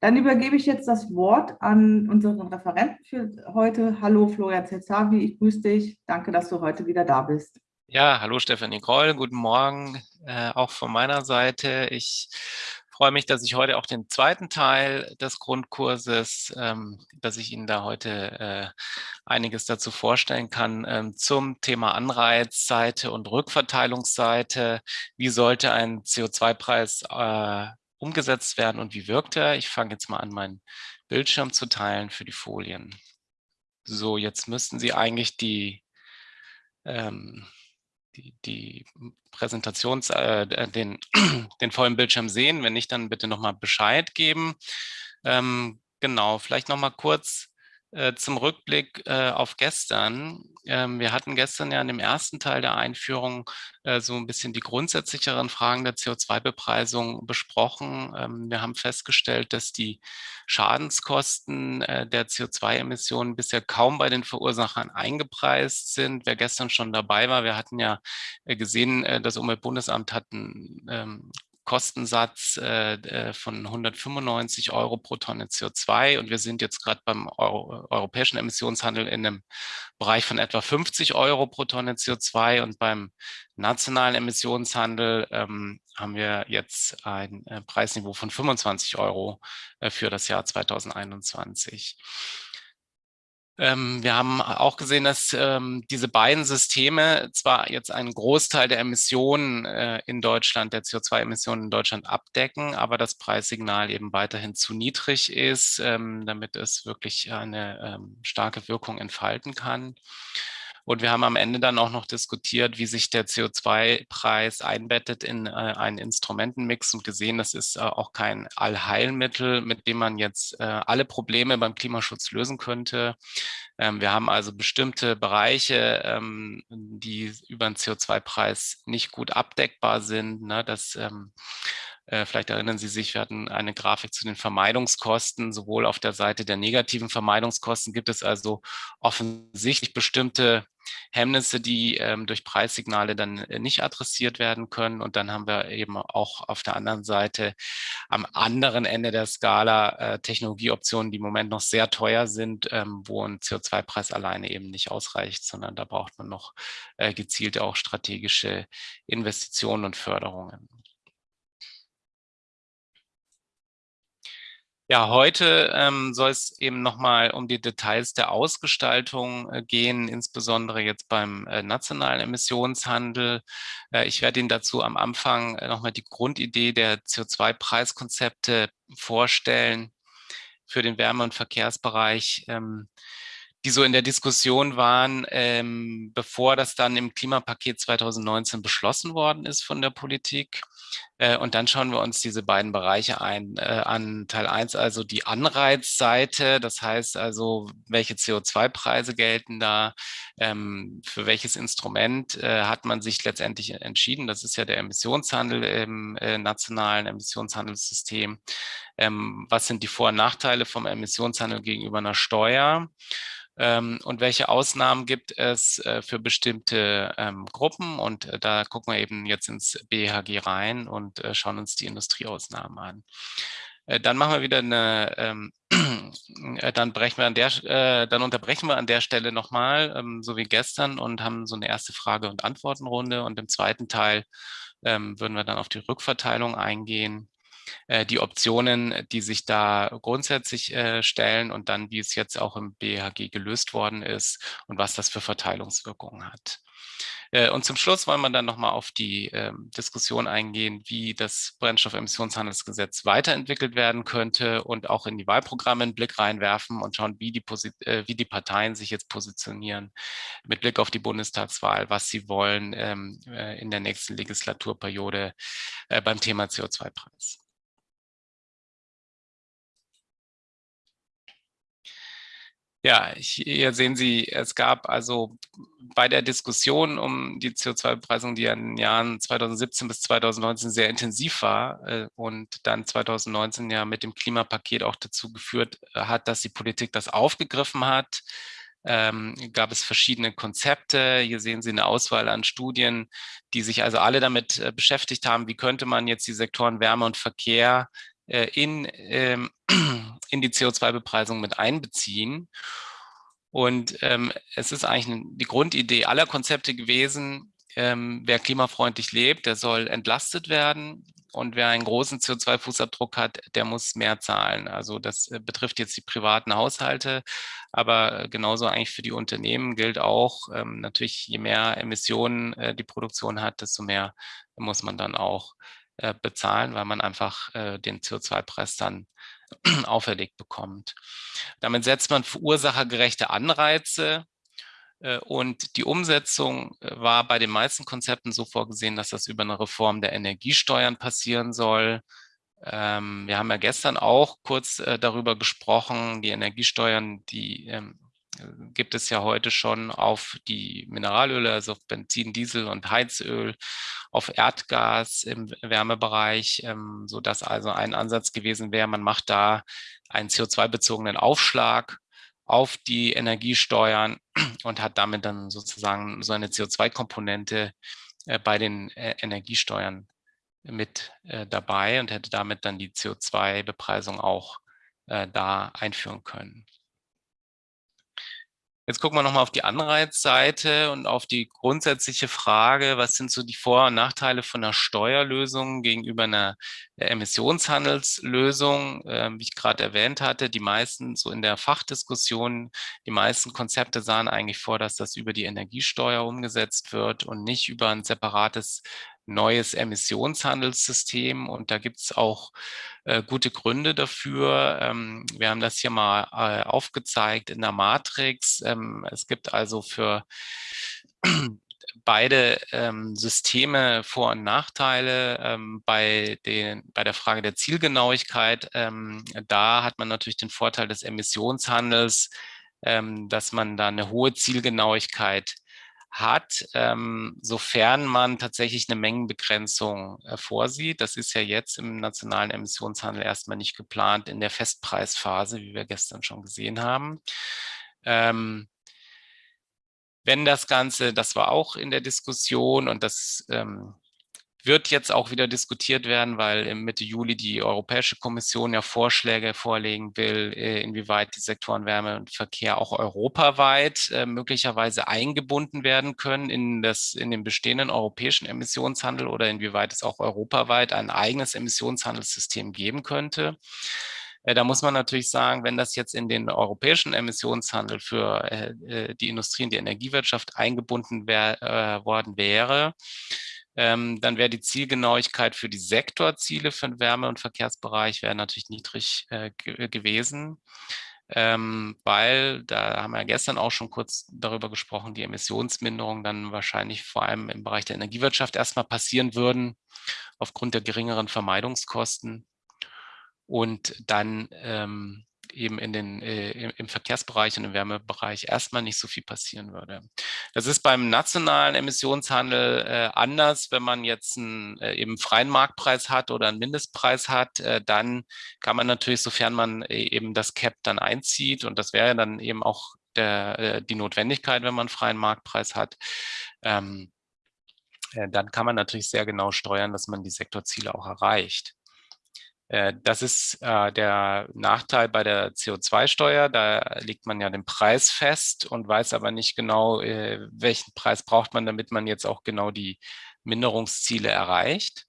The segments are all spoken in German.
Dann übergebe ich jetzt das Wort an unseren Referenten für heute. Hallo Florian Zelsavi, ich grüße dich. Danke, dass du heute wieder da bist. Ja, hallo Stefanie Kroll, guten Morgen äh, auch von meiner Seite. Ich freue mich, dass ich heute auch den zweiten Teil des Grundkurses, ähm, dass ich Ihnen da heute äh, einiges dazu vorstellen kann ähm, zum Thema Anreizseite und Rückverteilungsseite. Wie sollte ein CO2-Preis äh, umgesetzt werden und wie wirkt er? Ich fange jetzt mal an, meinen Bildschirm zu teilen für die Folien. So, jetzt müssten Sie eigentlich die ähm, die, die Präsentations, äh, den, den vollen Bildschirm sehen. Wenn nicht, dann bitte nochmal Bescheid geben. Ähm, genau, vielleicht nochmal kurz zum Rückblick äh, auf gestern. Ähm, wir hatten gestern ja in dem ersten Teil der Einführung äh, so ein bisschen die grundsätzlicheren Fragen der CO2-Bepreisung besprochen. Ähm, wir haben festgestellt, dass die Schadenskosten äh, der CO2-Emissionen bisher kaum bei den Verursachern eingepreist sind. Wer gestern schon dabei war, wir hatten ja äh, gesehen, äh, das Umweltbundesamt hat ein ähm, Kostensatz äh, äh von 195 Euro pro Tonne CO2 und wir sind jetzt gerade beim Euro, europäischen Emissionshandel in einem Bereich von etwa 50 Euro pro Tonne CO2 und beim nationalen Emissionshandel ähm, haben wir jetzt ein äh, Preisniveau von 25 Euro äh, für das Jahr 2021. Ähm, wir haben auch gesehen, dass ähm, diese beiden Systeme zwar jetzt einen Großteil der Emissionen äh, in Deutschland, der CO2-Emissionen in Deutschland abdecken, aber das Preissignal eben weiterhin zu niedrig ist, ähm, damit es wirklich eine ähm, starke Wirkung entfalten kann. Und wir haben am Ende dann auch noch diskutiert, wie sich der CO2-Preis einbettet in äh, einen Instrumentenmix und gesehen, das ist äh, auch kein Allheilmittel, mit dem man jetzt äh, alle Probleme beim Klimaschutz lösen könnte. Ähm, wir haben also bestimmte Bereiche, ähm, die über den CO2-Preis nicht gut abdeckbar sind. Ne? Das ähm, äh, Vielleicht erinnern Sie sich, wir hatten eine Grafik zu den Vermeidungskosten. Sowohl auf der Seite der negativen Vermeidungskosten gibt es also offensichtlich bestimmte Hemmnisse, die ähm, durch Preissignale dann äh, nicht adressiert werden können. Und dann haben wir eben auch auf der anderen Seite am anderen Ende der Skala äh, Technologieoptionen, die im Moment noch sehr teuer sind, ähm, wo ein CO2-Preis alleine eben nicht ausreicht, sondern da braucht man noch äh, gezielte auch strategische Investitionen und Förderungen. Ja, heute ähm, soll es eben nochmal um die Details der Ausgestaltung äh, gehen, insbesondere jetzt beim äh, nationalen Emissionshandel. Äh, ich werde Ihnen dazu am Anfang äh, nochmal die Grundidee der CO2-Preiskonzepte vorstellen für den Wärme- und Verkehrsbereich. Ähm, die so in der Diskussion waren, ähm, bevor das dann im Klimapaket 2019 beschlossen worden ist von der Politik. Äh, und dann schauen wir uns diese beiden Bereiche ein, äh, an. Teil 1 also die Anreizseite, das heißt also, welche CO2-Preise gelten da, ähm, für welches Instrument äh, hat man sich letztendlich entschieden. Das ist ja der Emissionshandel im äh, nationalen Emissionshandelssystem. Ähm, was sind die Vor- und Nachteile vom Emissionshandel gegenüber einer Steuer? ähm, und welche Ausnahmen gibt es äh, für bestimmte ähm, Gruppen. Und äh, da gucken wir eben jetzt ins BHG rein und äh, schauen uns die Industrieausnahmen an. Äh, dann machen wir wieder eine, ähm, äh, dann, brechen wir an der, äh, dann unterbrechen wir an der Stelle nochmal, ähm, so wie gestern, und haben so eine erste Frage- und Antwortenrunde. Und im zweiten Teil ähm, würden wir dann auf die Rückverteilung eingehen äh, die Optionen, die sich da grundsätzlich äh, stellen und dann, wie es jetzt auch im BHG gelöst worden ist und was das für Verteilungswirkungen hat. Äh, und zum Schluss wollen wir dann nochmal auf die ähm, Diskussion eingehen, wie das Brennstoffemissionshandelsgesetz weiterentwickelt werden könnte und auch in die Wahlprogramme einen Blick reinwerfen und schauen, wie die, äh, wie die Parteien sich jetzt positionieren mit Blick auf die Bundestagswahl, was sie wollen ähm, äh, in der nächsten Legislaturperiode beim Thema CO2-Preis. Ja, hier sehen Sie, es gab also bei der Diskussion um die CO2-Bepreisung, die in den Jahren 2017 bis 2019 sehr intensiv war äh, und dann 2019 ja mit dem Klimapaket auch dazu geführt äh, hat, dass die Politik das aufgegriffen hat, ähm, gab es verschiedene Konzepte. Hier sehen Sie eine Auswahl an Studien, die sich also alle damit äh, beschäftigt haben, wie könnte man jetzt die Sektoren Wärme und Verkehr in, ähm, in die CO2-Bepreisung mit einbeziehen. Und ähm, es ist eigentlich die Grundidee aller Konzepte gewesen, ähm, wer klimafreundlich lebt, der soll entlastet werden. Und wer einen großen CO2-Fußabdruck hat, der muss mehr zahlen. Also das äh, betrifft jetzt die privaten Haushalte, aber genauso eigentlich für die Unternehmen gilt auch, ähm, natürlich je mehr Emissionen äh, die Produktion hat, desto mehr muss man dann auch äh, bezahlen, weil man einfach äh, den CO2-Preis dann auferlegt bekommt. Damit setzt man verursachergerechte Anreize äh, und die Umsetzung äh, war bei den meisten Konzepten so vorgesehen, dass das über eine Reform der Energiesteuern passieren soll. Ähm, wir haben ja gestern auch kurz äh, darüber gesprochen, die Energiesteuern, die ähm, gibt es ja heute schon auf die Mineralöle, also auf Benzin, Diesel und Heizöl, auf Erdgas im Wärmebereich, ähm, sodass also ein Ansatz gewesen wäre, man macht da einen CO2-bezogenen Aufschlag auf die Energiesteuern und hat damit dann sozusagen so eine CO2-Komponente äh, bei den äh, Energiesteuern mit äh, dabei und hätte damit dann die CO2-Bepreisung auch äh, da einführen können. Jetzt gucken wir nochmal auf die Anreizseite und auf die grundsätzliche Frage, was sind so die Vor- und Nachteile von einer Steuerlösung gegenüber einer Emissionshandelslösung, äh, wie ich gerade erwähnt hatte. Die meisten, so in der Fachdiskussion, die meisten Konzepte sahen eigentlich vor, dass das über die Energiesteuer umgesetzt wird und nicht über ein separates neues Emissionshandelssystem und da gibt es auch äh, gute Gründe dafür. Ähm, wir haben das hier mal äh, aufgezeigt in der Matrix. Ähm, es gibt also für beide ähm, Systeme Vor- und Nachteile. Ähm, bei, den, bei der Frage der Zielgenauigkeit, ähm, da hat man natürlich den Vorteil des Emissionshandels, ähm, dass man da eine hohe Zielgenauigkeit hat, ähm, sofern man tatsächlich eine Mengenbegrenzung äh, vorsieht. Das ist ja jetzt im nationalen Emissionshandel erstmal nicht geplant in der Festpreisphase, wie wir gestern schon gesehen haben. Ähm, wenn das Ganze, das war auch in der Diskussion und das ähm, wird jetzt auch wieder diskutiert werden, weil Mitte Juli die Europäische Kommission ja Vorschläge vorlegen will, äh, inwieweit die Sektoren Wärme und Verkehr auch europaweit äh, möglicherweise eingebunden werden können in, das, in den bestehenden europäischen Emissionshandel oder inwieweit es auch europaweit ein eigenes Emissionshandelssystem geben könnte. Äh, da muss man natürlich sagen, wenn das jetzt in den europäischen Emissionshandel für die Industrie und die Energiewirtschaft eingebunden wär, äh, worden wäre, ähm, dann wäre die Zielgenauigkeit für die Sektorziele für den Wärme- und Verkehrsbereich wäre natürlich niedrig äh, gewesen. Ähm, weil, da haben wir ja gestern auch schon kurz darüber gesprochen, die Emissionsminderung dann wahrscheinlich vor allem im Bereich der Energiewirtschaft erstmal passieren würden, aufgrund der geringeren Vermeidungskosten. Und dann ähm, eben in den, äh, im Verkehrsbereich und im Wärmebereich erstmal nicht so viel passieren würde. Das ist beim nationalen Emissionshandel äh, anders. Wenn man jetzt einen äh, eben freien Marktpreis hat oder einen Mindestpreis hat, äh, dann kann man natürlich, sofern man äh, eben das Cap dann einzieht, und das wäre dann eben auch der, äh, die Notwendigkeit, wenn man einen freien Marktpreis hat, ähm, dann kann man natürlich sehr genau steuern, dass man die Sektorziele auch erreicht. Äh, das ist äh, der Nachteil bei der CO2-Steuer. Da legt man ja den Preis fest und weiß aber nicht genau, äh, welchen Preis braucht man, damit man jetzt auch genau die Minderungsziele erreicht.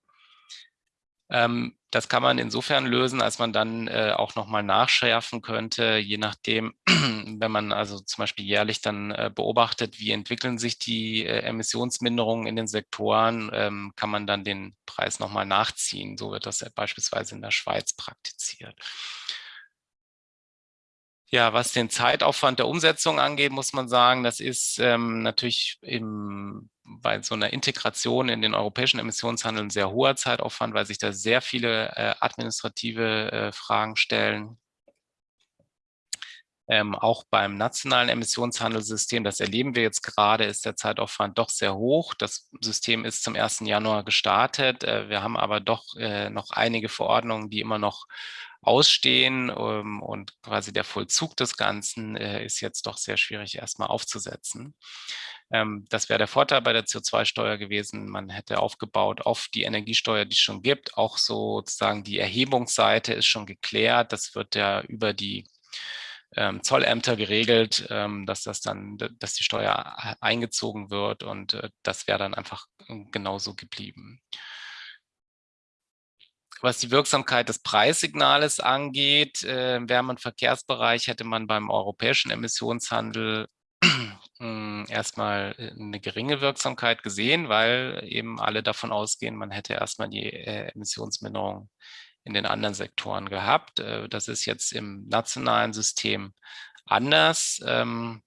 Ähm, das kann man insofern lösen, als man dann äh, auch nochmal nachschärfen könnte, je nachdem, wenn man also zum Beispiel jährlich dann äh, beobachtet, wie entwickeln sich die äh, Emissionsminderungen in den Sektoren, ähm, kann man dann den Preis nochmal nachziehen. So wird das beispielsweise in der Schweiz praktiziert. Ja, was den Zeitaufwand der Umsetzung angeht, muss man sagen, das ist ähm, natürlich im, bei so einer Integration in den europäischen Emissionshandel ein sehr hoher Zeitaufwand, weil sich da sehr viele äh, administrative äh, Fragen stellen. Ähm, auch beim nationalen Emissionshandelssystem, das erleben wir jetzt gerade, ist der Zeitaufwand doch sehr hoch. Das System ist zum 1. Januar gestartet. Äh, wir haben aber doch äh, noch einige Verordnungen, die immer noch ausstehen ähm, und quasi der Vollzug des Ganzen äh, ist jetzt doch sehr schwierig erstmal aufzusetzen. Ähm, das wäre der Vorteil bei der CO2-Steuer gewesen. Man hätte aufgebaut auf die Energiesteuer, die es schon gibt. Auch sozusagen die Erhebungsseite ist schon geklärt. Das wird ja über die ähm, Zollämter geregelt, ähm, dass das dann, dass die Steuer eingezogen wird und äh, das wäre dann einfach äh, genauso geblieben. Was die Wirksamkeit des Preissignales angeht, äh, im und Verkehrsbereich hätte man beim europäischen Emissionshandel hm, erstmal äh, eine geringe Wirksamkeit gesehen, weil eben alle davon ausgehen, man hätte erstmal die äh, Emissionsminderung in den anderen Sektoren gehabt. Äh, das ist jetzt im nationalen System anders. Ähm,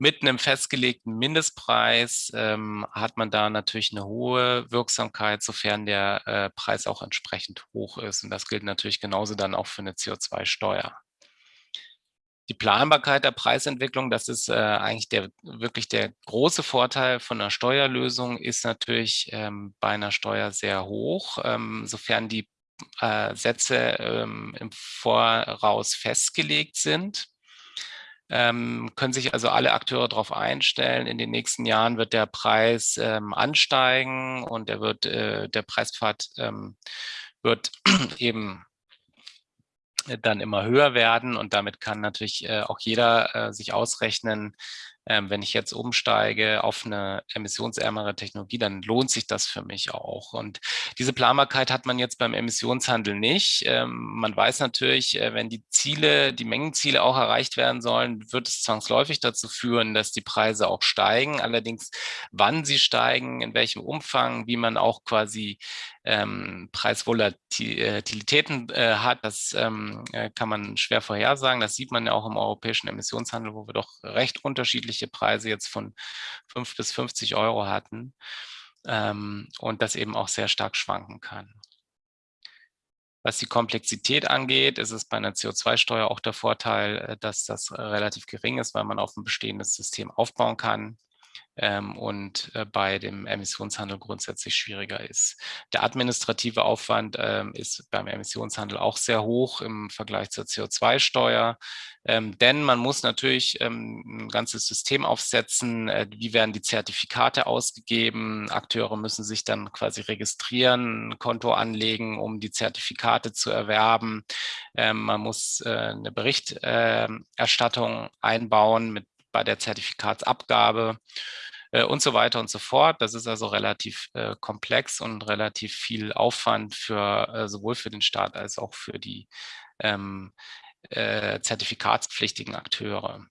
mit einem festgelegten Mindestpreis ähm, hat man da natürlich eine hohe Wirksamkeit, sofern der äh, Preis auch entsprechend hoch ist. Und das gilt natürlich genauso dann auch für eine CO2-Steuer. Die Planbarkeit der Preisentwicklung, das ist äh, eigentlich der, wirklich der große Vorteil von einer Steuerlösung, ist natürlich ähm, bei einer Steuer sehr hoch, ähm, sofern die äh, Sätze ähm, im Voraus festgelegt sind. Ähm, können sich also alle Akteure darauf einstellen. In den nächsten Jahren wird der Preis ähm, ansteigen und der, wird, äh, der Preispfad ähm, wird eben dann immer höher werden und damit kann natürlich äh, auch jeder äh, sich ausrechnen, ähm, wenn ich jetzt umsteige auf eine emissionsärmere Technologie, dann lohnt sich das für mich auch. Und diese Planbarkeit hat man jetzt beim Emissionshandel nicht. Ähm, man weiß natürlich, äh, wenn die Ziele, die Mengenziele auch erreicht werden sollen, wird es zwangsläufig dazu führen, dass die Preise auch steigen. Allerdings, wann sie steigen, in welchem Umfang, wie man auch quasi ähm, Preisvolatilitäten äh, hat, das ähm, äh, kann man schwer vorhersagen. Das sieht man ja auch im europäischen Emissionshandel, wo wir doch recht unterschiedliche Preise jetzt von 5 bis 50 Euro hatten ähm, und das eben auch sehr stark schwanken kann. Was die Komplexität angeht, ist es bei einer CO2-Steuer auch der Vorteil, äh, dass das relativ gering ist, weil man auf ein bestehendes System aufbauen kann und äh, bei dem Emissionshandel grundsätzlich schwieriger ist. Der administrative Aufwand ähm, ist beim Emissionshandel auch sehr hoch im Vergleich zur CO2-Steuer, ähm, denn man muss natürlich ähm, ein ganzes System aufsetzen. Äh, wie werden die Zertifikate ausgegeben? Akteure müssen sich dann quasi registrieren, ein Konto anlegen, um die Zertifikate zu erwerben. Ähm, man muss äh, eine Berichterstattung einbauen mit bei der Zertifikatsabgabe äh, und so weiter und so fort. Das ist also relativ äh, komplex und relativ viel Aufwand für äh, sowohl für den Staat als auch für die ähm, äh, zertifikatspflichtigen Akteure.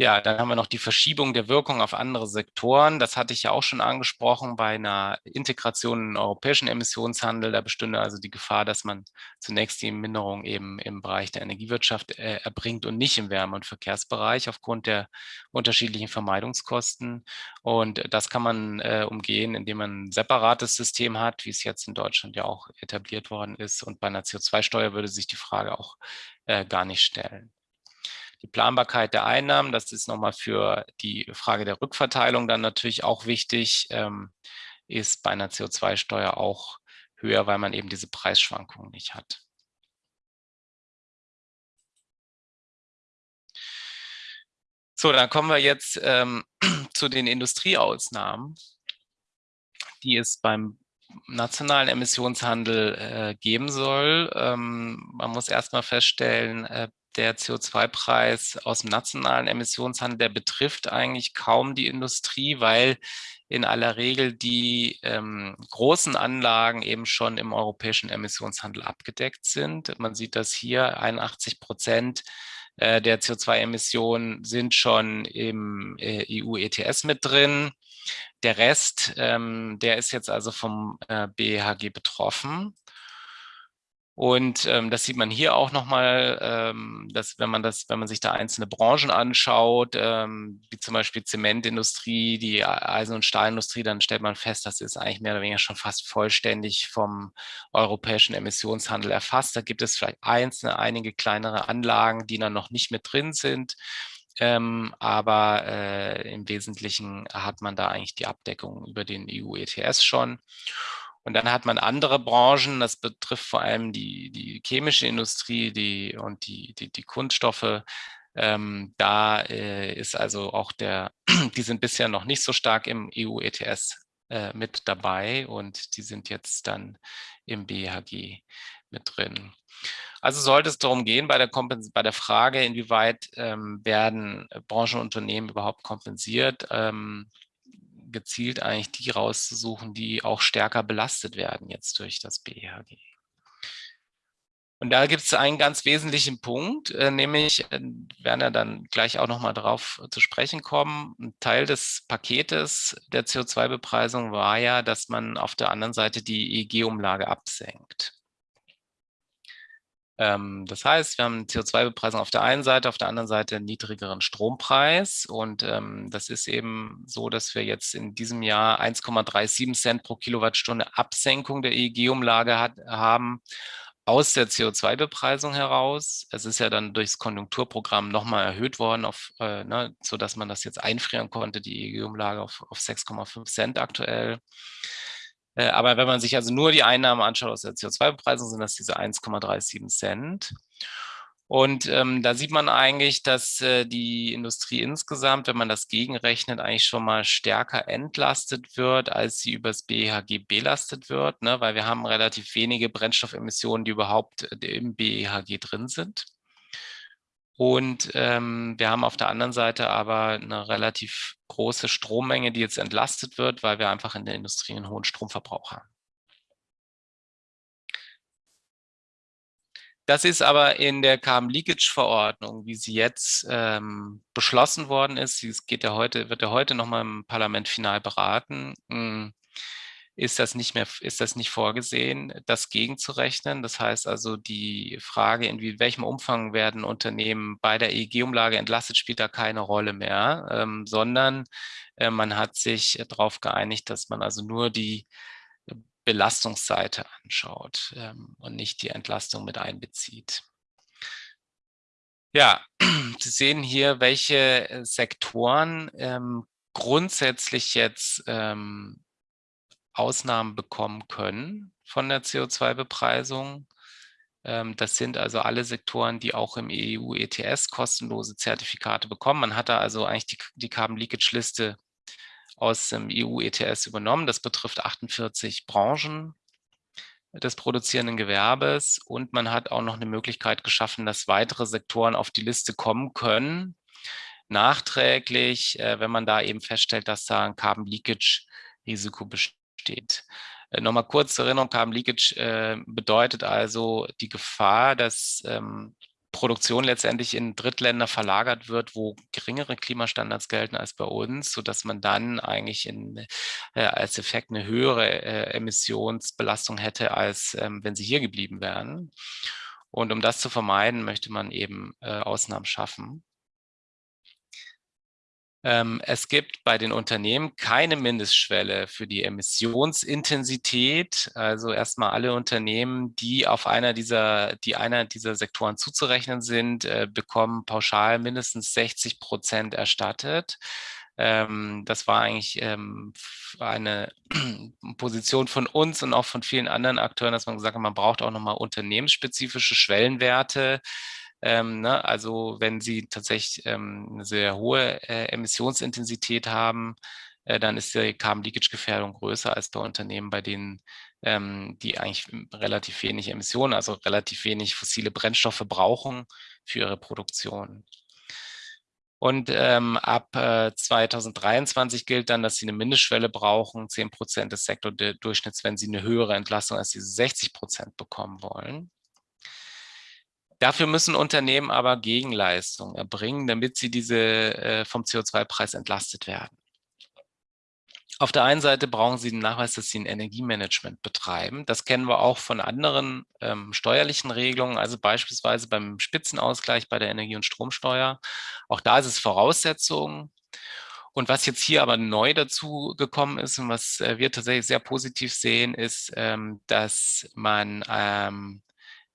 Ja, dann haben wir noch die Verschiebung der Wirkung auf andere Sektoren. Das hatte ich ja auch schon angesprochen bei einer Integration in den europäischen Emissionshandel. Da bestünde also die Gefahr, dass man zunächst die Minderung eben im Bereich der Energiewirtschaft äh, erbringt und nicht im Wärme- und Verkehrsbereich aufgrund der unterschiedlichen Vermeidungskosten. Und das kann man äh, umgehen, indem man ein separates System hat, wie es jetzt in Deutschland ja auch etabliert worden ist. Und bei einer CO2-Steuer würde sich die Frage auch äh, gar nicht stellen. Die Planbarkeit der Einnahmen, das ist nochmal für die Frage der Rückverteilung dann natürlich auch wichtig, ähm, ist bei einer CO2-Steuer auch höher, weil man eben diese Preisschwankungen nicht hat. So, dann kommen wir jetzt ähm, zu den Industrieausnahmen, die es beim nationalen Emissionshandel äh, geben soll. Ähm, man muss erstmal feststellen, äh, der CO2-Preis aus dem nationalen Emissionshandel, der betrifft eigentlich kaum die Industrie, weil in aller Regel die ähm, großen Anlagen eben schon im europäischen Emissionshandel abgedeckt sind. Man sieht das hier, 81 Prozent äh, der CO2-Emissionen sind schon im äh, EU-ETS mit drin. Der Rest, ähm, der ist jetzt also vom äh, BHG betroffen. Und ähm, das sieht man hier auch nochmal, ähm, dass wenn man das, wenn man sich da einzelne Branchen anschaut, ähm, wie zum Beispiel Zementindustrie, die Eisen- und Stahlindustrie, dann stellt man fest, das ist eigentlich mehr oder weniger schon fast vollständig vom europäischen Emissionshandel erfasst. Da gibt es vielleicht einzelne, einige kleinere Anlagen, die dann noch nicht mit drin sind. Ähm, aber äh, im Wesentlichen hat man da eigentlich die Abdeckung über den EU-ETS schon. Und dann hat man andere Branchen, das betrifft vor allem die, die chemische Industrie die, und die, die, die Kunststoffe. Ähm, da äh, ist also auch der, die sind bisher noch nicht so stark im EU-ETS äh, mit dabei und die sind jetzt dann im BHG mit drin. Also sollte es darum gehen, bei der, bei der Frage, inwieweit ähm, werden Branchenunternehmen überhaupt kompensiert, ähm, gezielt eigentlich die rauszusuchen, die auch stärker belastet werden jetzt durch das BEHG. Und da gibt es einen ganz wesentlichen Punkt, äh, nämlich, äh, werden wir dann gleich auch nochmal darauf zu sprechen kommen, ein Teil des Paketes der CO2-Bepreisung war ja, dass man auf der anderen Seite die EEG-Umlage absenkt. Ähm, das heißt, wir haben CO2-Bepreisung auf der einen Seite, auf der anderen Seite einen niedrigeren Strompreis. Und ähm, das ist eben so, dass wir jetzt in diesem Jahr 1,37 Cent pro Kilowattstunde Absenkung der EEG-Umlage haben aus der CO2-Bepreisung heraus. Es ist ja dann durchs Konjunkturprogramm nochmal erhöht worden, auf, äh, ne, sodass man das jetzt einfrieren konnte, die EEG-Umlage auf, auf 6,5 Cent aktuell. Äh, aber wenn man sich also nur die Einnahmen anschaut aus der CO2-Bepreisung, sind das diese 1,37 Cent. Und ähm, da sieht man eigentlich, dass äh, die Industrie insgesamt, wenn man das gegenrechnet, eigentlich schon mal stärker entlastet wird, als sie übers BEHG belastet wird, ne? weil wir haben relativ wenige Brennstoffemissionen, die überhaupt äh, im BEHG drin sind. Und ähm, wir haben auf der anderen Seite aber eine relativ große Strommenge, die jetzt entlastet wird, weil wir einfach in der Industrie einen hohen Stromverbrauch haben. Das ist aber in der Carbon Leakage Verordnung, wie sie jetzt ähm, beschlossen worden ist, es geht ja heute, wird ja heute nochmal im Parlament final beraten, hm, ist das nicht mehr, ist das nicht vorgesehen, das gegenzurechnen. Das heißt also, die Frage, in welchem Umfang werden Unternehmen bei der EEG-Umlage entlastet, spielt da keine Rolle mehr, ähm, sondern äh, man hat sich darauf geeinigt, dass man also nur die Belastungsseite anschaut ähm, und nicht die Entlastung mit einbezieht. Ja, Sie sehen hier, welche Sektoren ähm, grundsätzlich jetzt ähm, Ausnahmen bekommen können von der CO2-Bepreisung. Ähm, das sind also alle Sektoren, die auch im EU-ETS kostenlose Zertifikate bekommen. Man hat da also eigentlich die, die Carbon Leakage Liste aus dem EU-ETS übernommen. Das betrifft 48 Branchen des produzierenden Gewerbes und man hat auch noch eine Möglichkeit geschaffen, dass weitere Sektoren auf die Liste kommen können, nachträglich, äh, wenn man da eben feststellt, dass da ein Carbon Leakage Risiko besteht steht. Äh, Nochmal kurz zur Erinnerung, Carbon Leakage äh, bedeutet also die Gefahr, dass ähm, Produktion letztendlich in Drittländer verlagert wird, wo geringere Klimastandards gelten als bei uns, sodass man dann eigentlich in, äh, als Effekt eine höhere äh, Emissionsbelastung hätte, als ähm, wenn sie hier geblieben wären. Und um das zu vermeiden, möchte man eben äh, Ausnahmen schaffen. Ähm, es gibt bei den Unternehmen keine Mindestschwelle für die Emissionsintensität. Also erstmal alle Unternehmen, die auf einer dieser, die einer dieser Sektoren zuzurechnen sind, äh, bekommen pauschal mindestens 60 Prozent erstattet. Ähm, das war eigentlich ähm, eine Position von uns und auch von vielen anderen Akteuren, dass man gesagt hat, man braucht auch nochmal unternehmensspezifische Schwellenwerte, ähm, ne? Also wenn Sie tatsächlich ähm, eine sehr hohe äh, Emissionsintensität haben, äh, dann ist die Carbon Leakage Gefährdung größer als bei Unternehmen, bei denen ähm, die eigentlich relativ wenig Emissionen, also relativ wenig fossile Brennstoffe brauchen für ihre Produktion. Und ähm, ab äh, 2023 gilt dann, dass sie eine Mindestschwelle brauchen, 10 Prozent des Sektordurchschnitts, wenn sie eine höhere Entlastung als diese 60 Prozent bekommen wollen. Dafür müssen Unternehmen aber Gegenleistungen erbringen, damit sie diese äh, vom CO2-Preis entlastet werden. auf der einen Seite brauchen Sie den Nachweis, dass Sie ein Energiemanagement betreiben. Das kennen wir auch von anderen ähm, steuerlichen Regelungen, also beispielsweise beim Spitzenausgleich bei der Energie- und Stromsteuer. Auch da ist es Voraussetzung. Und was jetzt hier aber neu dazu gekommen ist und was äh, wir tatsächlich sehr positiv sehen, ist, ähm, dass man ähm,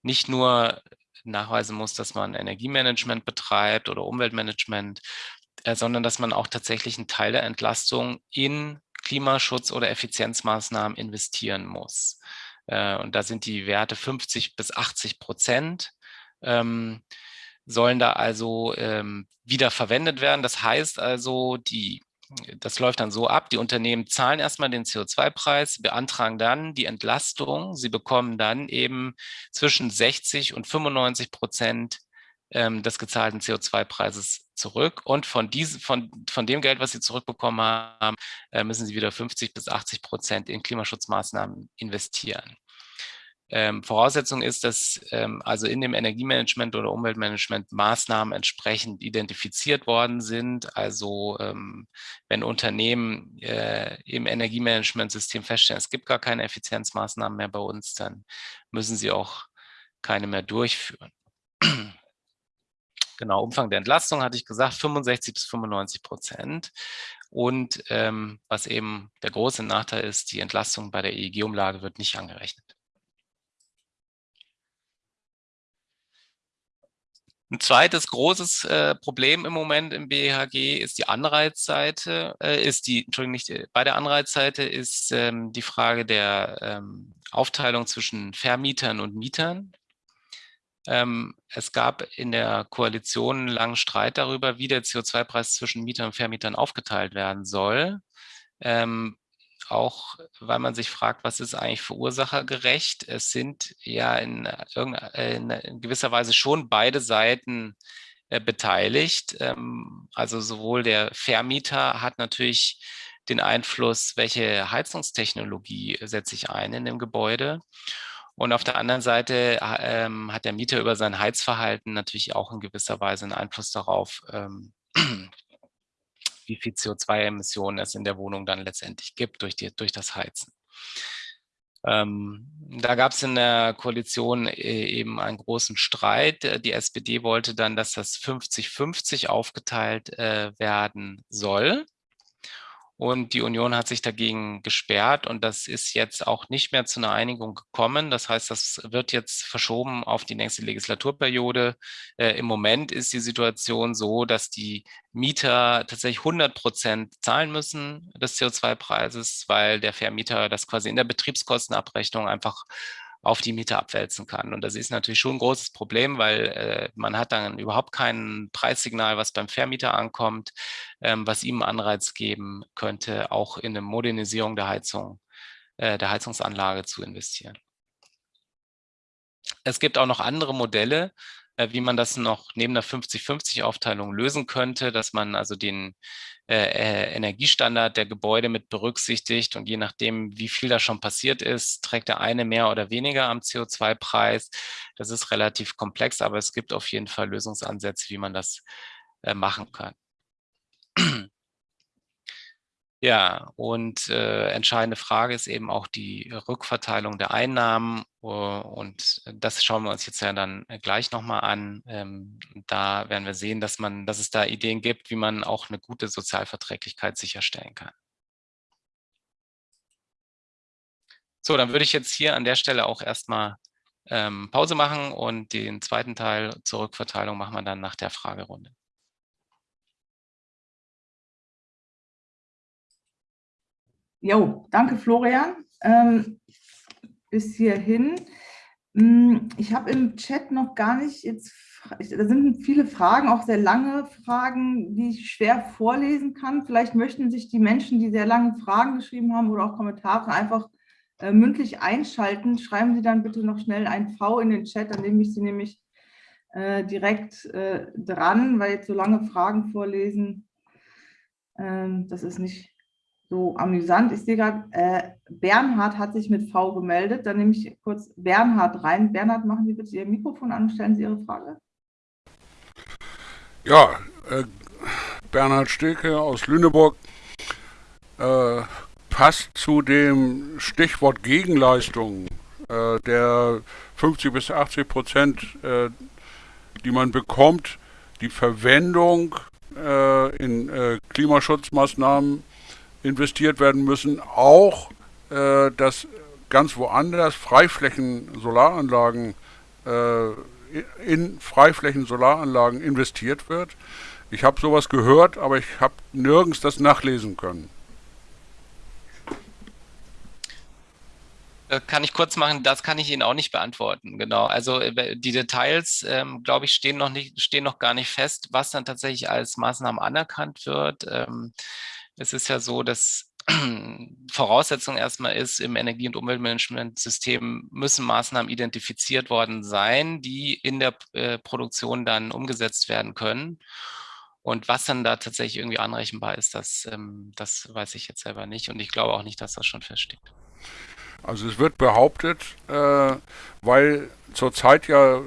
nicht nur nachweisen muss, dass man Energiemanagement betreibt oder Umweltmanagement, äh, sondern dass man auch tatsächlich einen Teil der Entlastung in Klimaschutz oder Effizienzmaßnahmen investieren muss. Äh, und da sind die Werte 50 bis 80 Prozent, ähm, sollen da also ähm, wieder verwendet werden. Das heißt also, die, das läuft dann so ab, die Unternehmen zahlen erstmal den CO2-Preis, beantragen dann die Entlastung. Sie bekommen dann eben zwischen 60 und 95 Prozent ähm, des gezahlten CO2-Preises zurück. Und von, diesem, von, von dem Geld, was Sie zurückbekommen haben, äh, müssen Sie wieder 50 bis 80 Prozent in Klimaschutzmaßnahmen investieren. Ähm, Voraussetzung ist, dass ähm, also in dem Energiemanagement oder Umweltmanagement Maßnahmen entsprechend identifiziert worden sind. Also ähm, wenn Unternehmen äh, im Energiemanagementsystem feststellen, es gibt gar keine Effizienzmaßnahmen mehr bei uns, dann müssen sie auch keine mehr durchführen. Genau, Umfang der Entlastung hatte ich gesagt, 65 bis 95 Prozent. Und ähm, was eben der große Nachteil ist, die Entlastung bei der EEG-Umlage wird nicht angerechnet. Ein zweites großes äh, Problem im Moment im BHG ist die Anreizseite, äh, ist die, Entschuldigung, nicht äh, bei der Anreizseite ist ähm, die Frage der ähm, Aufteilung zwischen Vermietern und Mietern. Ähm, es gab in der Koalition einen langen Streit darüber, wie der CO2-Preis zwischen Mietern und Vermietern aufgeteilt werden soll. Ähm, auch weil man sich fragt, was ist eigentlich verursachergerecht? Es sind ja in, in gewisser Weise schon beide Seiten äh, beteiligt. Ähm, also sowohl der Vermieter hat natürlich den Einfluss, welche Heizungstechnologie setze ich ein in dem Gebäude. Und auf der anderen Seite ähm, hat der Mieter über sein Heizverhalten natürlich auch in gewisser Weise einen Einfluss darauf, ähm, wie viel CO2-Emissionen es in der Wohnung dann letztendlich gibt durch, die, durch das Heizen. Ähm, da gab es in der Koalition äh, eben einen großen Streit. Die SPD wollte dann, dass das 50-50 aufgeteilt äh, werden soll. Und die Union hat sich dagegen gesperrt und das ist jetzt auch nicht mehr zu einer Einigung gekommen. Das heißt, das wird jetzt verschoben auf die nächste Legislaturperiode. Äh, Im Moment ist die Situation so, dass die Mieter tatsächlich 100 Prozent zahlen müssen des CO2-Preises, weil der Vermieter das quasi in der Betriebskostenabrechnung einfach auf die Mieter abwälzen kann. Und das ist natürlich schon ein großes Problem, weil äh, man hat dann überhaupt kein Preissignal, was beim Vermieter ankommt, ähm, was ihm Anreiz geben könnte, auch in eine Modernisierung der Heizung, äh, der Heizungsanlage zu investieren. Es gibt auch noch andere Modelle, wie man das noch neben der 50-50-Aufteilung lösen könnte, dass man also den äh, äh, Energiestandard der Gebäude mit berücksichtigt und je nachdem, wie viel da schon passiert ist, trägt der eine mehr oder weniger am CO2-Preis. Das ist relativ komplex, aber es gibt auf jeden Fall Lösungsansätze, wie man das äh, machen kann. Ja, und äh, entscheidende Frage ist eben auch die Rückverteilung der Einnahmen. Uh, und das schauen wir uns jetzt ja dann gleich nochmal an. Ähm, da werden wir sehen, dass, man, dass es da Ideen gibt, wie man auch eine gute Sozialverträglichkeit sicherstellen kann. So, dann würde ich jetzt hier an der Stelle auch erstmal ähm, Pause machen und den zweiten Teil zur Rückverteilung machen wir dann nach der Fragerunde. Jo, danke Florian. Ähm, bis hierhin. Hm, ich habe im Chat noch gar nicht jetzt, da sind viele Fragen, auch sehr lange Fragen, die ich schwer vorlesen kann. Vielleicht möchten sich die Menschen, die sehr lange Fragen geschrieben haben oder auch Kommentare einfach äh, mündlich einschalten. Schreiben Sie dann bitte noch schnell ein V in den Chat, dann nehme ich Sie nämlich äh, direkt äh, dran, weil jetzt so lange Fragen vorlesen, ähm, das ist nicht so amüsant. Ich sehe gerade, äh, Bernhard hat sich mit V gemeldet. Dann nehme ich kurz Bernhard rein. Bernhard, machen Sie bitte Ihr Mikrofon an und stellen Sie Ihre Frage. Ja, äh, Bernhard Steke aus Lüneburg. Äh, passt zu dem Stichwort Gegenleistung äh, der 50 bis 80 Prozent, äh, die man bekommt, die Verwendung äh, in Klimaschutzmaßnahmen investiert werden müssen, auch äh, dass ganz woanders Freiflächen Solaranlagen äh, in Freiflächen Solaranlagen investiert wird. Ich habe sowas gehört, aber ich habe nirgends das nachlesen können. Äh, kann ich kurz machen, das kann ich Ihnen auch nicht beantworten. Genau. Also äh, die Details, ähm, glaube ich, stehen noch nicht, stehen noch gar nicht fest, was dann tatsächlich als Maßnahmen anerkannt wird. Ähm, es ist ja so, dass Voraussetzung erstmal ist, im Energie- und Umweltmanagementsystem müssen Maßnahmen identifiziert worden sein, die in der äh, Produktion dann umgesetzt werden können. Und was dann da tatsächlich irgendwie anrechenbar ist, das, ähm, das weiß ich jetzt selber nicht. Und ich glaube auch nicht, dass das schon feststeht. Also es wird behauptet, äh, weil zurzeit ja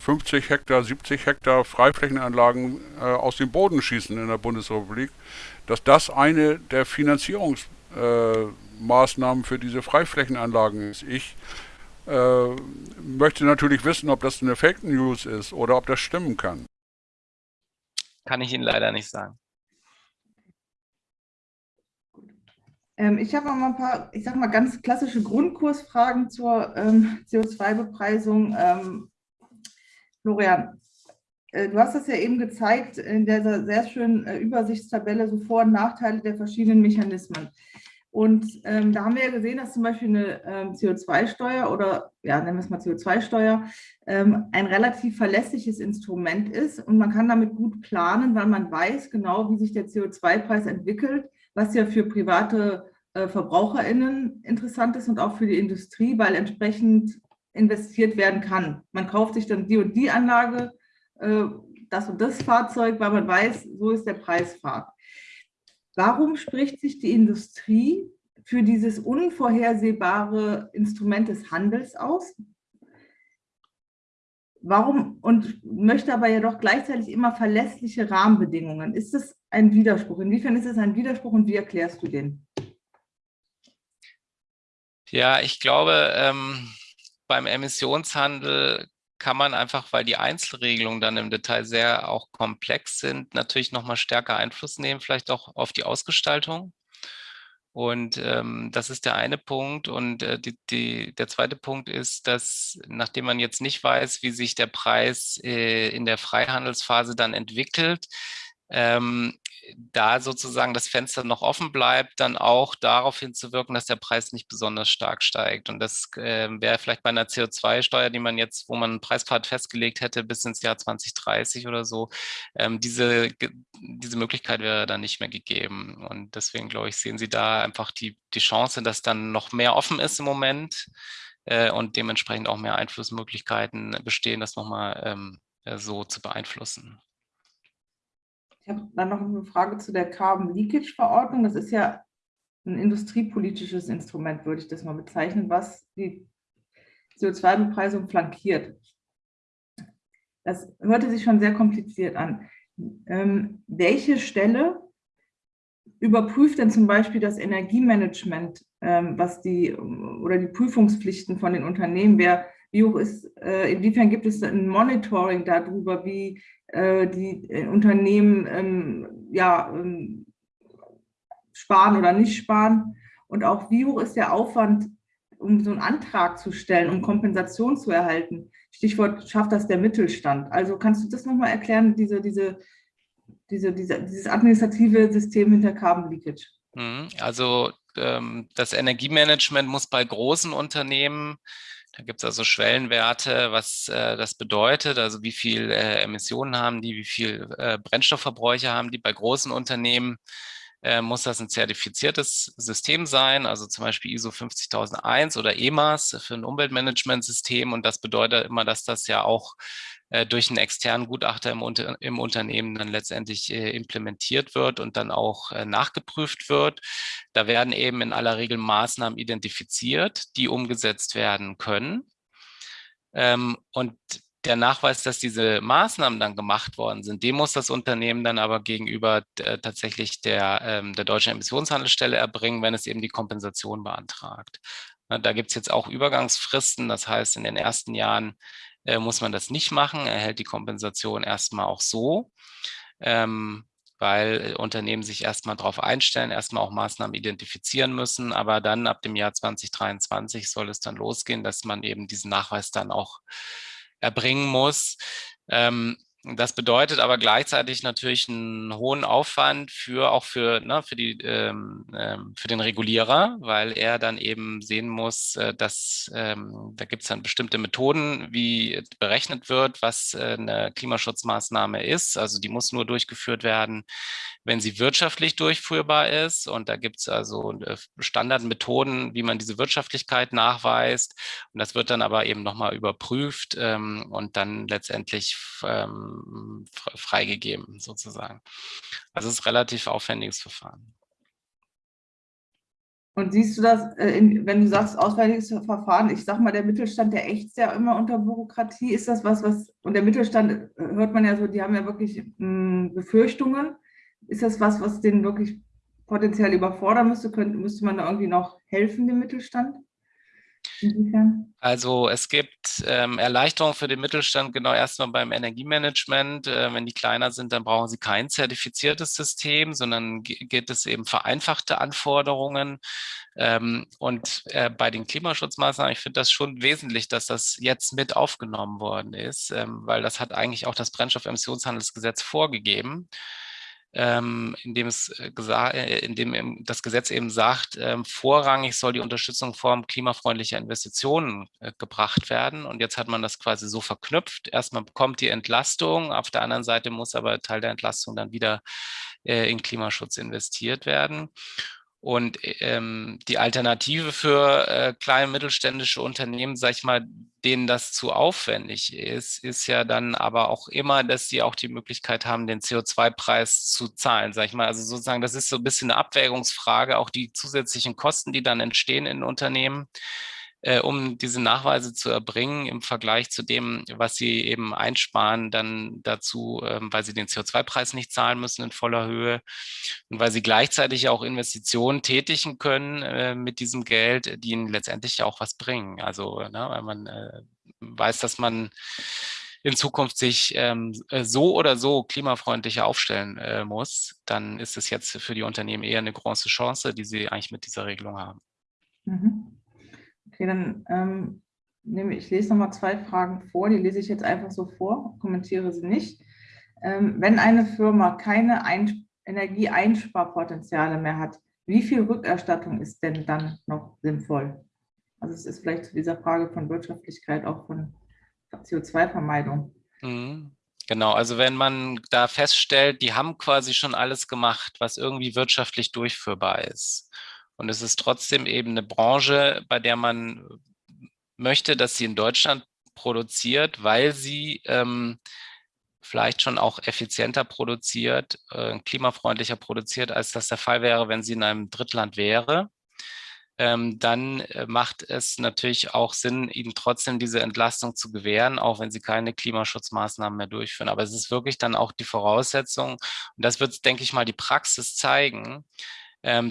50 Hektar, 70 Hektar Freiflächenanlagen äh, aus dem Boden schießen in der Bundesrepublik, dass das eine der Finanzierungsmaßnahmen äh, für diese Freiflächenanlagen ist. Ich äh, möchte natürlich wissen, ob das eine Fake News ist oder ob das stimmen kann. Kann ich Ihnen leider nicht sagen. Ähm, ich habe mal ein paar, ich sage mal, ganz klassische Grundkursfragen zur ähm, CO2-Bepreisung. Ähm, Florian, du hast das ja eben gezeigt in der sehr schönen äh, Übersichtstabelle, so Vor- und Nachteile der verschiedenen Mechanismen. Und ähm, da haben wir ja gesehen, dass zum Beispiel eine ähm, CO2-Steuer oder, ja, nennen wir es mal CO2-Steuer, ähm, ein relativ verlässliches Instrument ist und man kann damit gut planen, weil man weiß genau, wie sich der CO2-Preis entwickelt was ja für private äh, VerbraucherInnen interessant ist und auch für die Industrie, weil entsprechend investiert werden kann. Man kauft sich dann die und die Anlage, äh, das und das Fahrzeug, weil man weiß, so ist der Preisfahrt. Warum spricht sich die Industrie für dieses unvorhersehbare Instrument des Handels aus? Warum und möchte aber ja doch gleichzeitig immer verlässliche Rahmenbedingungen? Ist das ein Widerspruch? Inwiefern ist es ein Widerspruch und wie erklärst du den? Ja, ich glaube, ähm, beim Emissionshandel kann man einfach, weil die Einzelregelungen dann im Detail sehr auch komplex sind, natürlich nochmal stärker Einfluss nehmen, vielleicht auch auf die Ausgestaltung. Und ähm, das ist der eine Punkt. Und äh, die, die, der zweite Punkt ist, dass nachdem man jetzt nicht weiß, wie sich der Preis äh, in der Freihandelsphase dann entwickelt, ähm, da sozusagen das Fenster noch offen bleibt, dann auch darauf hinzuwirken, dass der Preis nicht besonders stark steigt. Und das äh, wäre vielleicht bei einer CO2-Steuer, die man jetzt, wo man einen Preispfad festgelegt hätte bis ins Jahr 2030 oder so, ähm, diese, diese Möglichkeit wäre dann nicht mehr gegeben. Und deswegen, glaube ich, sehen Sie da einfach die, die Chance, dass dann noch mehr offen ist im Moment äh, und dementsprechend auch mehr Einflussmöglichkeiten bestehen, das nochmal ähm, äh, so zu beeinflussen. Ich habe dann noch eine Frage zu der Carbon Leakage Verordnung. Das ist ja ein industriepolitisches Instrument, würde ich das mal bezeichnen, was die CO2-Bepreisung flankiert. Das hörte sich schon sehr kompliziert an. Ähm, welche Stelle überprüft denn zum Beispiel das Energiemanagement, ähm, was die oder die Prüfungspflichten von den Unternehmen, wer, wie hoch ist, äh, inwiefern gibt es ein Monitoring darüber, wie äh, die äh, Unternehmen ähm, ja, ähm, sparen oder nicht sparen und auch wie hoch ist der Aufwand, um so einen Antrag zu stellen, um Kompensation zu erhalten. Stichwort schafft das der Mittelstand. Also kannst du das nochmal erklären, diese, diese, diese, diese, dieses administrative System hinter Carbon Leakage? Mhm. Also ähm, das Energiemanagement muss bei großen Unternehmen da gibt es also Schwellenwerte, was äh, das bedeutet, also wie viel äh, Emissionen haben die, wie viel äh, Brennstoffverbräuche haben die. Bei großen Unternehmen äh, muss das ein zertifiziertes System sein, also zum Beispiel ISO 50001 oder EMAS für ein Umweltmanagementsystem. Und das bedeutet immer, dass das ja auch durch einen externen Gutachter im, Unter im Unternehmen dann letztendlich äh, implementiert wird und dann auch äh, nachgeprüft wird. Da werden eben in aller Regel Maßnahmen identifiziert, die umgesetzt werden können. Ähm, und der Nachweis, dass diese Maßnahmen dann gemacht worden sind, den muss das Unternehmen dann aber gegenüber äh, tatsächlich der, ähm, der deutschen Emissionshandelsstelle erbringen, wenn es eben die Kompensation beantragt. Na, da gibt es jetzt auch Übergangsfristen, das heißt, in den ersten Jahren äh, muss man das nicht machen, erhält die Kompensation erstmal auch so. Ähm, weil Unternehmen sich erstmal darauf einstellen, erstmal auch Maßnahmen identifizieren müssen. Aber dann ab dem Jahr 2023 soll es dann losgehen, dass man eben diesen Nachweis dann auch erbringen muss. Ähm, das bedeutet aber gleichzeitig natürlich einen hohen Aufwand für auch für, ne, für, die, ähm, ähm, für den Regulierer, weil er dann eben sehen muss, äh, dass ähm, da gibt es dann bestimmte Methoden, wie berechnet wird, was äh, eine Klimaschutzmaßnahme ist. Also die muss nur durchgeführt werden, wenn sie wirtschaftlich durchführbar ist. Und da gibt es also äh, Standardmethoden, wie man diese Wirtschaftlichkeit nachweist. Und das wird dann aber eben nochmal überprüft ähm, und dann letztendlich ähm, freigegeben sozusagen. Also es ist ein relativ aufwendiges Verfahren. Und siehst du das, äh, wenn du sagst, auswärtiges Verfahren, ich sag mal, der Mittelstand, der ächzt ja immer unter Bürokratie. Ist das was, was, und der Mittelstand, äh, hört man ja so, die haben ja wirklich hm, Befürchtungen. Ist das was, was den wirklich potenziell überfordern müsste? Könnte, müsste man da irgendwie noch helfen, dem Mittelstand? Also es gibt ähm, Erleichterungen für den Mittelstand, genau erstmal beim Energiemanagement. Äh, wenn die kleiner sind, dann brauchen sie kein zertifiziertes System, sondern geht es eben vereinfachte Anforderungen. Ähm, und äh, bei den Klimaschutzmaßnahmen, ich finde das schon wesentlich, dass das jetzt mit aufgenommen worden ist, ähm, weil das hat eigentlich auch das Brennstoffemissionshandelsgesetz vorgegeben ähm, in dem es äh, gesagt, äh, in dem das Gesetz eben sagt, ähm, vorrangig soll die Unterstützung Form klimafreundlicher Investitionen äh, gebracht werden. Und jetzt hat man das quasi so verknüpft. Erstmal bekommt die Entlastung, auf der anderen Seite muss aber Teil der Entlastung dann wieder äh, in Klimaschutz investiert werden. Und ähm, die Alternative für äh, kleine mittelständische Unternehmen, sag ich mal, denen das zu aufwendig ist, ist ja dann aber auch immer, dass sie auch die Möglichkeit haben, den CO2-Preis zu zahlen, sag ich mal. Also sozusagen, das ist so ein bisschen eine Abwägungsfrage, auch die zusätzlichen Kosten, die dann entstehen in Unternehmen äh, um diese Nachweise zu erbringen im Vergleich zu dem, was sie eben einsparen, dann dazu, ähm, weil sie den CO2-Preis nicht zahlen müssen in voller Höhe und weil sie gleichzeitig auch Investitionen tätigen können äh, mit diesem Geld, die ihnen letztendlich auch was bringen. Also, ne, weil man äh, weiß, dass man in Zukunft sich ähm, äh, so oder so klimafreundlicher aufstellen äh, muss, dann ist es jetzt für die Unternehmen eher eine große Chance, die sie eigentlich mit dieser Regelung haben. Mhm. Okay, dann ähm, nehme ich lese nochmal zwei Fragen vor, die lese ich jetzt einfach so vor, kommentiere sie nicht. Ähm, wenn eine Firma keine Ein Energieeinsparpotenziale mehr hat, wie viel Rückerstattung ist denn dann noch sinnvoll? Also es ist vielleicht zu dieser Frage von Wirtschaftlichkeit auch von CO2-Vermeidung. Mhm. Genau, also wenn man da feststellt, die haben quasi schon alles gemacht, was irgendwie wirtschaftlich durchführbar ist und es ist trotzdem eben eine Branche, bei der man möchte, dass sie in Deutschland produziert, weil sie ähm, vielleicht schon auch effizienter produziert, äh, klimafreundlicher produziert, als das der Fall wäre, wenn sie in einem Drittland wäre. Ähm, dann äh, macht es natürlich auch Sinn, ihnen trotzdem diese Entlastung zu gewähren, auch wenn sie keine Klimaschutzmaßnahmen mehr durchführen. Aber es ist wirklich dann auch die Voraussetzung, und das wird, denke ich mal, die Praxis zeigen,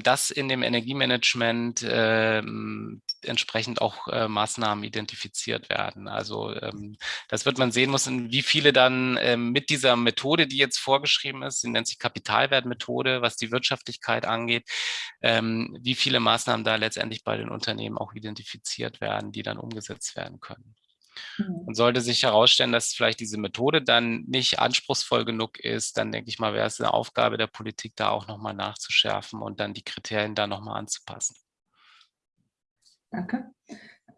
dass in dem Energiemanagement ähm, entsprechend auch äh, Maßnahmen identifiziert werden. Also ähm, das wird man sehen müssen, wie viele dann ähm, mit dieser Methode, die jetzt vorgeschrieben ist, sie nennt sich Kapitalwertmethode, was die Wirtschaftlichkeit angeht, ähm, wie viele Maßnahmen da letztendlich bei den Unternehmen auch identifiziert werden, die dann umgesetzt werden können. Mhm. Und sollte sich herausstellen, dass vielleicht diese Methode dann nicht anspruchsvoll genug ist, dann denke ich mal, wäre es eine Aufgabe der Politik, da auch nochmal nachzuschärfen und dann die Kriterien da nochmal anzupassen. Danke.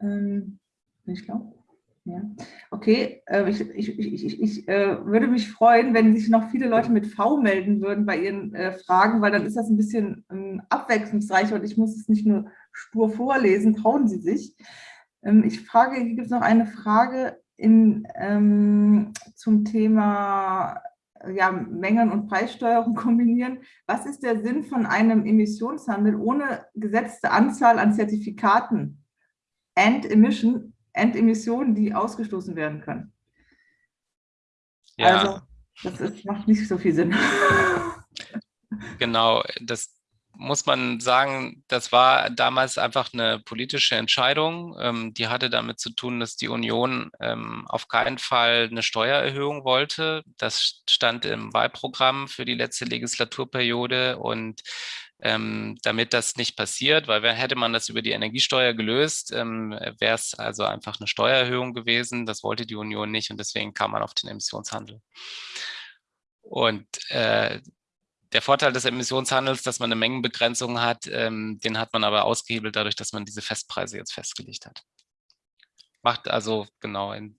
Ähm, ich glaube. Ja. Okay, äh, ich, ich, ich, ich äh, würde mich freuen, wenn sich noch viele Leute mit V melden würden bei ihren äh, Fragen, weil dann ist das ein bisschen ähm, abwechslungsreicher und ich muss es nicht nur stur vorlesen, trauen Sie sich. Ähm, ich frage, hier gibt es noch eine Frage in, ähm, zum Thema ja, Mengen- und Preissteuerung kombinieren. Was ist der Sinn von einem Emissionshandel ohne gesetzte Anzahl an Zertifikaten and Emission, and Emissionen, die ausgestoßen werden können? Ja. Also das ist, macht nicht so viel Sinn. Genau, das muss man sagen, das war damals einfach eine politische Entscheidung. Ähm, die hatte damit zu tun, dass die Union ähm, auf keinen Fall eine Steuererhöhung wollte. Das stand im Wahlprogramm für die letzte Legislaturperiode und ähm, damit das nicht passiert, weil hätte man das über die Energiesteuer gelöst, ähm, wäre es also einfach eine Steuererhöhung gewesen. Das wollte die Union nicht und deswegen kam man auf den Emissionshandel. Und äh, der Vorteil des Emissionshandels, dass man eine Mengenbegrenzung hat, ähm, den hat man aber ausgehebelt dadurch, dass man diese Festpreise jetzt festgelegt hat. Macht also genau in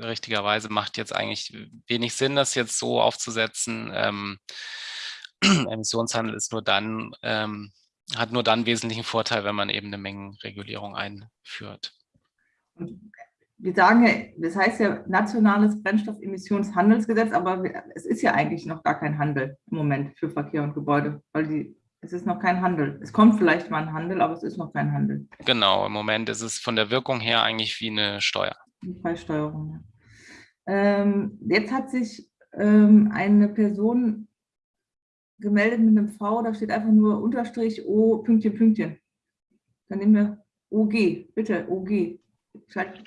richtiger Weise macht jetzt eigentlich wenig Sinn, das jetzt so aufzusetzen. Ähm, Emissionshandel ist nur dann, ähm, hat nur dann wesentlichen Vorteil, wenn man eben eine Mengenregulierung einführt wir sagen ja, das heißt ja nationales Brennstoffemissionshandelsgesetz, aber es ist ja eigentlich noch gar kein Handel im Moment für Verkehr und Gebäude, weil die, es ist noch kein Handel. Es kommt vielleicht mal ein Handel, aber es ist noch kein Handel. Genau, im Moment ist es von der Wirkung her eigentlich wie eine Steuer. Eine Preissteuerung, ja. Ähm, jetzt hat sich ähm, eine Person gemeldet mit einem V, da steht einfach nur Unterstrich O, Pünktchen, Pünktchen. Dann nehmen wir OG, bitte, OG. Schalt.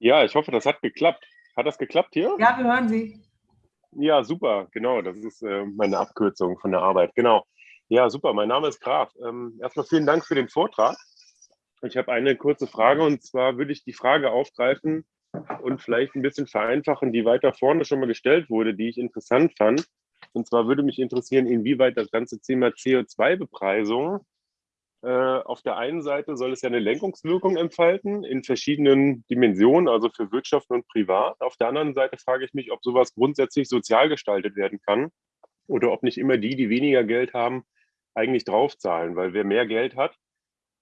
Ja, ich hoffe, das hat geklappt. Hat das geklappt hier? Ja, wir hören Sie. Ja, super, genau. Das ist äh, meine Abkürzung von der Arbeit. Genau. Ja, super. Mein Name ist Graf. Ähm, erstmal vielen Dank für den Vortrag. Ich habe eine kurze Frage und zwar würde ich die Frage aufgreifen und vielleicht ein bisschen vereinfachen, die weiter vorne schon mal gestellt wurde, die ich interessant fand. Und zwar würde mich interessieren, inwieweit das ganze Thema CO2-Bepreisung äh, auf der einen Seite soll es ja eine Lenkungswirkung entfalten in verschiedenen Dimensionen, also für Wirtschaft und Privat. Auf der anderen Seite frage ich mich, ob sowas grundsätzlich sozial gestaltet werden kann oder ob nicht immer die, die weniger Geld haben, eigentlich draufzahlen. Weil wer mehr Geld hat,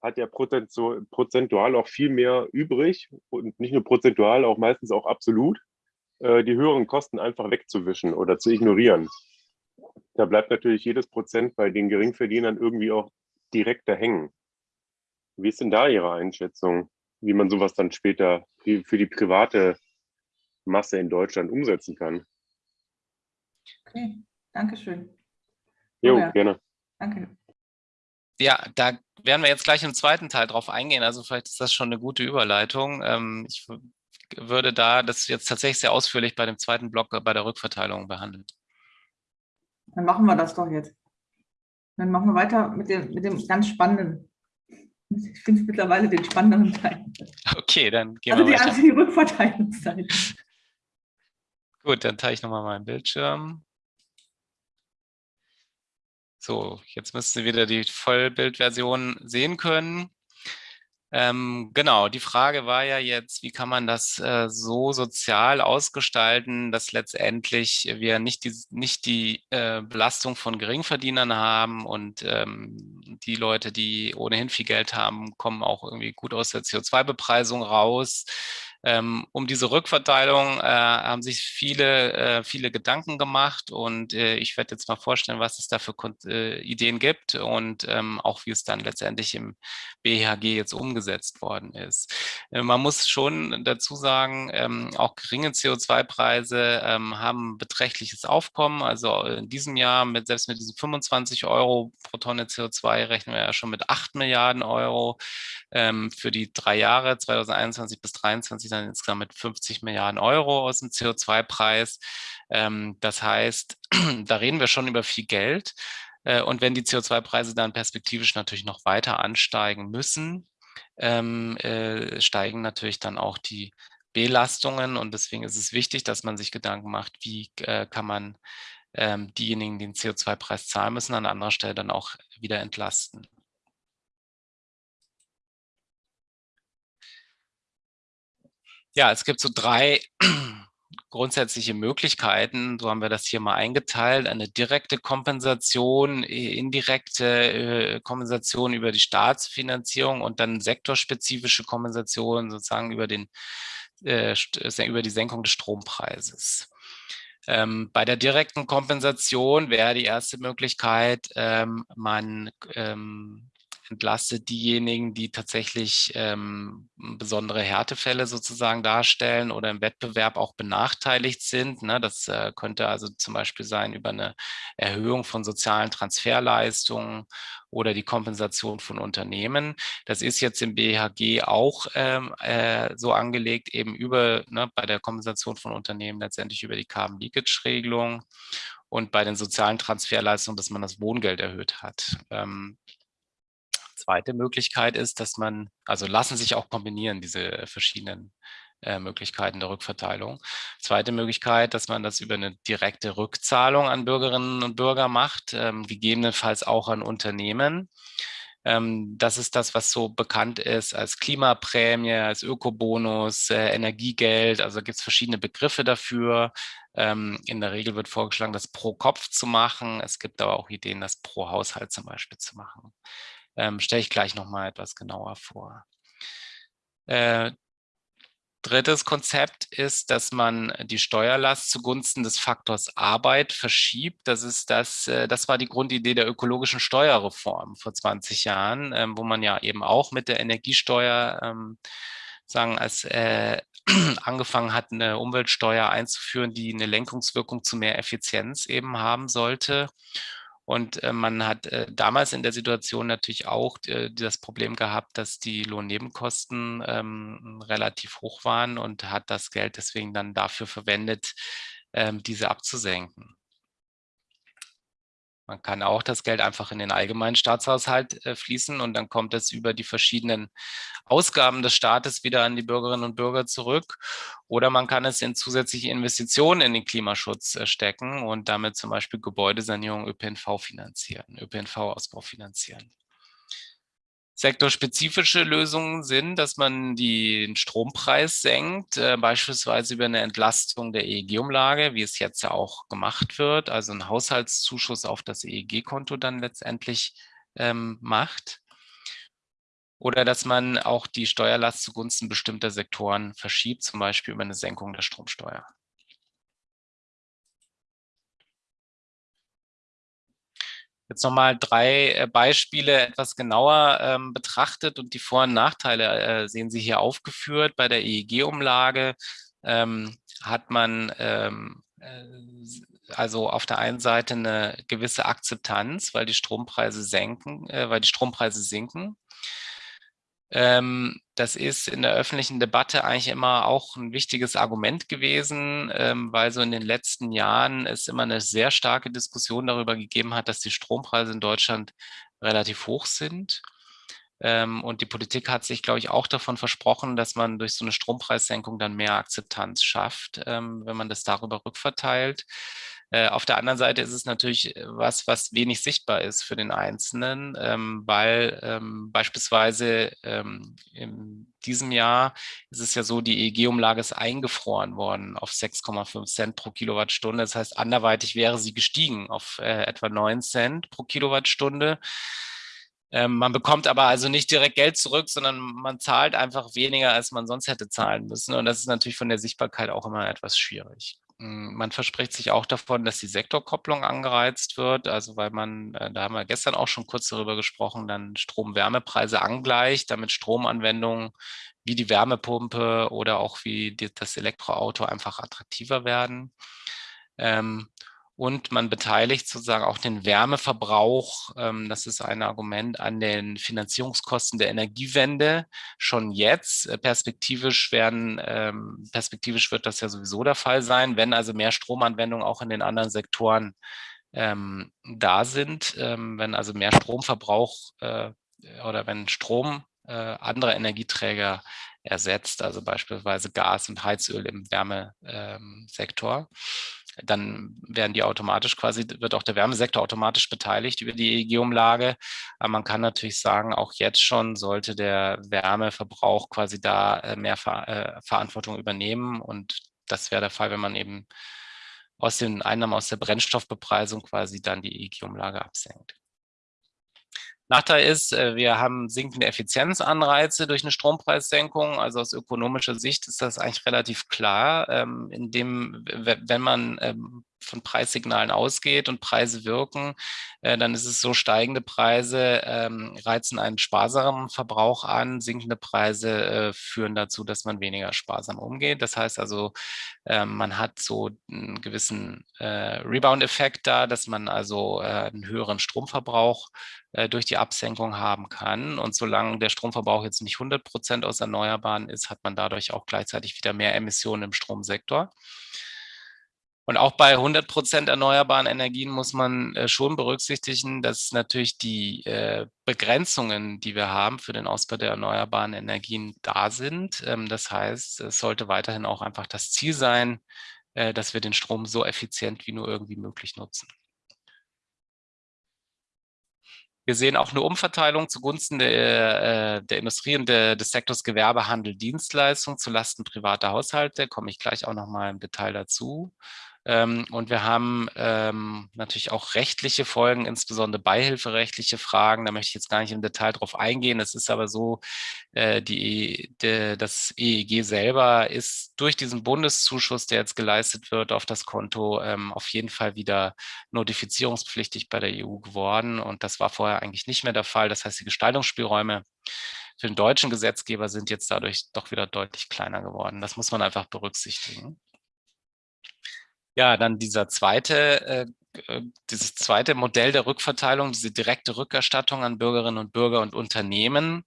hat ja prozentual auch viel mehr übrig und nicht nur prozentual, auch meistens auch absolut, äh, die höheren Kosten einfach wegzuwischen oder zu ignorieren. Da bleibt natürlich jedes Prozent bei den Geringverdienern irgendwie auch direkter hängen. Wie ist denn da Ihre Einschätzung, wie man sowas dann später für die private Masse in Deutschland umsetzen kann? Okay, danke schön. Jo, oh ja. gerne. Danke. Ja, da werden wir jetzt gleich im zweiten Teil drauf eingehen. Also vielleicht ist das schon eine gute Überleitung. Ähm, ich würde da das jetzt tatsächlich sehr ausführlich bei dem zweiten Block bei der Rückverteilung behandeln. Dann machen wir das doch jetzt. Dann machen wir weiter mit dem, mit dem ganz spannenden. Ich finde es mittlerweile den spannenderen Teil. Okay, dann gehen also wir weiter. Also die Rückverteilungszeit. Gut, dann teile ich nochmal meinen Bildschirm. So, jetzt müsst ihr wieder die Vollbildversion sehen können. Ähm, genau, die Frage war ja jetzt, wie kann man das äh, so sozial ausgestalten, dass letztendlich wir nicht die, nicht die äh, Belastung von Geringverdienern haben und ähm, die Leute, die ohnehin viel Geld haben, kommen auch irgendwie gut aus der CO2-Bepreisung raus. Ähm, um diese Rückverteilung äh, haben sich viele, äh, viele Gedanken gemacht und äh, ich werde jetzt mal vorstellen, was es da für äh, Ideen gibt und ähm, auch wie es dann letztendlich im BHG jetzt umgesetzt worden ist. Äh, man muss schon dazu sagen, ähm, auch geringe CO2-Preise ähm, haben beträchtliches Aufkommen. Also in diesem Jahr mit selbst mit diesen 25 Euro pro Tonne CO2 rechnen wir ja schon mit 8 Milliarden Euro ähm, für die drei Jahre 2021 bis 2023 dann insgesamt mit 50 Milliarden Euro aus dem CO2-Preis. Ähm, das heißt, da reden wir schon über viel Geld. Äh, und wenn die CO2-Preise dann perspektivisch natürlich noch weiter ansteigen müssen, ähm, äh, steigen natürlich dann auch die Belastungen. Und deswegen ist es wichtig, dass man sich Gedanken macht, wie äh, kann man ähm, diejenigen, die den CO2-Preis zahlen müssen, an anderer Stelle dann auch wieder entlasten. Ja, es gibt so drei grundsätzliche Möglichkeiten. So haben wir das hier mal eingeteilt. Eine direkte Kompensation, indirekte äh, Kompensation über die Staatsfinanzierung und dann sektorspezifische Kompensation sozusagen über, den, äh, über die Senkung des Strompreises. Ähm, bei der direkten Kompensation wäre die erste Möglichkeit, ähm, man ähm, entlastet diejenigen, die tatsächlich ähm, besondere Härtefälle sozusagen darstellen oder im Wettbewerb auch benachteiligt sind. Ne? Das äh, könnte also zum Beispiel sein über eine Erhöhung von sozialen Transferleistungen oder die Kompensation von Unternehmen. Das ist jetzt im BHG auch ähm, äh, so angelegt, eben über ne, bei der Kompensation von Unternehmen letztendlich über die Carbon Leakage Regelung und bei den sozialen Transferleistungen, dass man das Wohngeld erhöht hat. Ähm, zweite Möglichkeit ist, dass man, also lassen sich auch kombinieren, diese verschiedenen äh, Möglichkeiten der Rückverteilung. Zweite Möglichkeit, dass man das über eine direkte Rückzahlung an Bürgerinnen und Bürger macht, ähm, gegebenenfalls auch an Unternehmen. Ähm, das ist das, was so bekannt ist als Klimaprämie, als Ökobonus, äh, Energiegeld. Also gibt es verschiedene Begriffe dafür. Ähm, in der Regel wird vorgeschlagen, das pro Kopf zu machen. Es gibt aber auch Ideen, das pro Haushalt zum Beispiel zu machen. Ähm, Stelle ich gleich nochmal etwas genauer vor. Äh, Drittes Konzept ist, dass man die Steuerlast zugunsten des Faktors Arbeit verschiebt. Das ist das, äh, das war die Grundidee der ökologischen Steuerreform vor 20 Jahren, ähm, wo man ja eben auch mit der Energiesteuer ähm, sagen, als äh, angefangen hat, eine Umweltsteuer einzuführen, die eine Lenkungswirkung zu mehr Effizienz eben haben sollte. Und äh, man hat äh, damals in der Situation natürlich auch äh, das Problem gehabt, dass die Lohnnebenkosten ähm, relativ hoch waren und hat das Geld deswegen dann dafür verwendet, ähm, diese abzusenken. Man kann auch das Geld einfach in den allgemeinen Staatshaushalt äh, fließen und dann kommt es über die verschiedenen Ausgaben des Staates wieder an die Bürgerinnen und Bürger zurück. Oder man kann es in zusätzliche Investitionen in den Klimaschutz äh, stecken und damit zum Beispiel Gebäudesanierung ÖPNV finanzieren, ÖPNV-Ausbau finanzieren. Sektorspezifische Lösungen sind, dass man den Strompreis senkt, äh, beispielsweise über eine Entlastung der EEG-Umlage, wie es jetzt ja auch gemacht wird, also ein Haushaltszuschuss auf das EEG-Konto dann letztendlich ähm, macht. Oder dass man auch die Steuerlast zugunsten bestimmter Sektoren verschiebt, zum Beispiel über eine Senkung der Stromsteuer. Jetzt nochmal drei äh, Beispiele etwas genauer ähm, betrachtet und die Vor- und Nachteile äh, sehen Sie hier aufgeführt. Bei der EEG-Umlage ähm, hat man ähm, äh, also auf der einen Seite eine gewisse Akzeptanz, weil die Strompreise senken, äh, weil die Strompreise sinken. Ähm, das ist in der öffentlichen Debatte eigentlich immer auch ein wichtiges Argument gewesen, ähm, weil so in den letzten Jahren es immer eine sehr starke Diskussion darüber gegeben hat, dass die Strompreise in Deutschland relativ hoch sind. Ähm, und die Politik hat sich, glaube ich, auch davon versprochen, dass man durch so eine Strompreissenkung dann mehr Akzeptanz schafft, wenn man das darüber rückverteilt. Äh, auf der anderen Seite ist es natürlich äh, was, was wenig sichtbar ist für den Einzelnen, ähm, weil ähm, beispielsweise ähm, in diesem Jahr ist es ja so, die EEG-Umlage ist eingefroren worden auf 6,5 Cent pro Kilowattstunde. Das heißt, anderweitig wäre sie gestiegen auf äh, etwa 9 Cent pro Kilowattstunde. Man bekommt aber also nicht direkt Geld zurück, sondern man zahlt einfach weniger, als man sonst hätte zahlen müssen. Und das ist natürlich von der Sichtbarkeit auch immer etwas schwierig. Hm, man verspricht sich auch davon, dass die Sektorkopplung angereizt wird, also weil man, äh, da haben wir gestern auch schon kurz darüber gesprochen, dann Strom-Wärmepreise angleicht, damit Stromanwendungen wie die Wärmepumpe oder auch wie das Elektroauto einfach attraktiver werden. Ähm, und man beteiligt sozusagen auch den Wärmeverbrauch, ähm, das ist ein Argument, an den Finanzierungskosten der Energiewende schon jetzt. Äh, perspektivisch werden, ähm, perspektivisch wird das ja sowieso der Fall sein, wenn also mehr Stromanwendungen auch in den anderen Sektoren ähm, da sind, ähm, wenn also mehr Stromverbrauch äh, oder wenn Strom äh, andere Energieträger ersetzt, also beispielsweise Gas und Heizöl im Wärmesektor. Dann werden die automatisch quasi, wird auch der Wärmesektor automatisch beteiligt über die EEG-Umlage. Aber man kann natürlich sagen, auch jetzt schon sollte der Wärmeverbrauch quasi da äh, mehr äh, Verantwortung übernehmen. Und das wäre der Fall, wenn man eben aus den Einnahmen aus der Brennstoffbepreisung quasi dann die EEG-Umlage absenkt. Nachteil ist, äh, wir haben sinkende Effizienzanreize durch eine Strompreissenkung. Also aus ökonomischer Sicht ist das eigentlich relativ klar, ähm, indem, wenn man ähm, von Preissignalen ausgeht und Preise wirken, äh, dann ist es so, steigende Preise ähm, reizen einen sparsamen Verbrauch an, sinkende Preise äh, führen dazu, dass man weniger sparsam umgeht. Das heißt also, äh, man hat so einen gewissen äh, Rebound-Effekt da, dass man also einen höheren Stromverbrauch durch die Absenkung haben kann. Und solange der Stromverbrauch jetzt nicht 100 Prozent aus Erneuerbaren ist, hat man dadurch auch gleichzeitig wieder mehr Emissionen im Stromsektor. Und auch bei 100 Prozent erneuerbaren Energien muss man äh, schon berücksichtigen, dass natürlich die äh, Begrenzungen, die wir haben für den Ausbau der erneuerbaren Energien da sind. Ähm, das heißt, es sollte weiterhin auch einfach das Ziel sein, äh, dass wir den Strom so effizient wie nur irgendwie möglich nutzen. Wir sehen auch eine Umverteilung zugunsten der, der Industrie und der, des Sektors Gewerbe, Handel, Dienstleistung zulasten privater Haushalte. Komme ich gleich auch noch mal im Detail dazu. Ähm, und wir haben ähm, natürlich auch rechtliche Folgen, insbesondere beihilferechtliche Fragen. Da möchte ich jetzt gar nicht im Detail drauf eingehen. Es ist aber so, äh, die, de, das EEG selber ist durch diesen Bundeszuschuss, der jetzt geleistet wird auf das Konto, ähm, auf jeden Fall wieder notifizierungspflichtig bei der EU geworden. Und das war vorher eigentlich nicht mehr der Fall. Das heißt, die Gestaltungsspielräume für den deutschen Gesetzgeber sind jetzt dadurch doch wieder deutlich kleiner geworden. Das muss man einfach berücksichtigen. Ja, dann dieser zweite, äh, äh, dieses zweite Modell der Rückverteilung, diese direkte Rückerstattung an Bürgerinnen und Bürger und Unternehmen,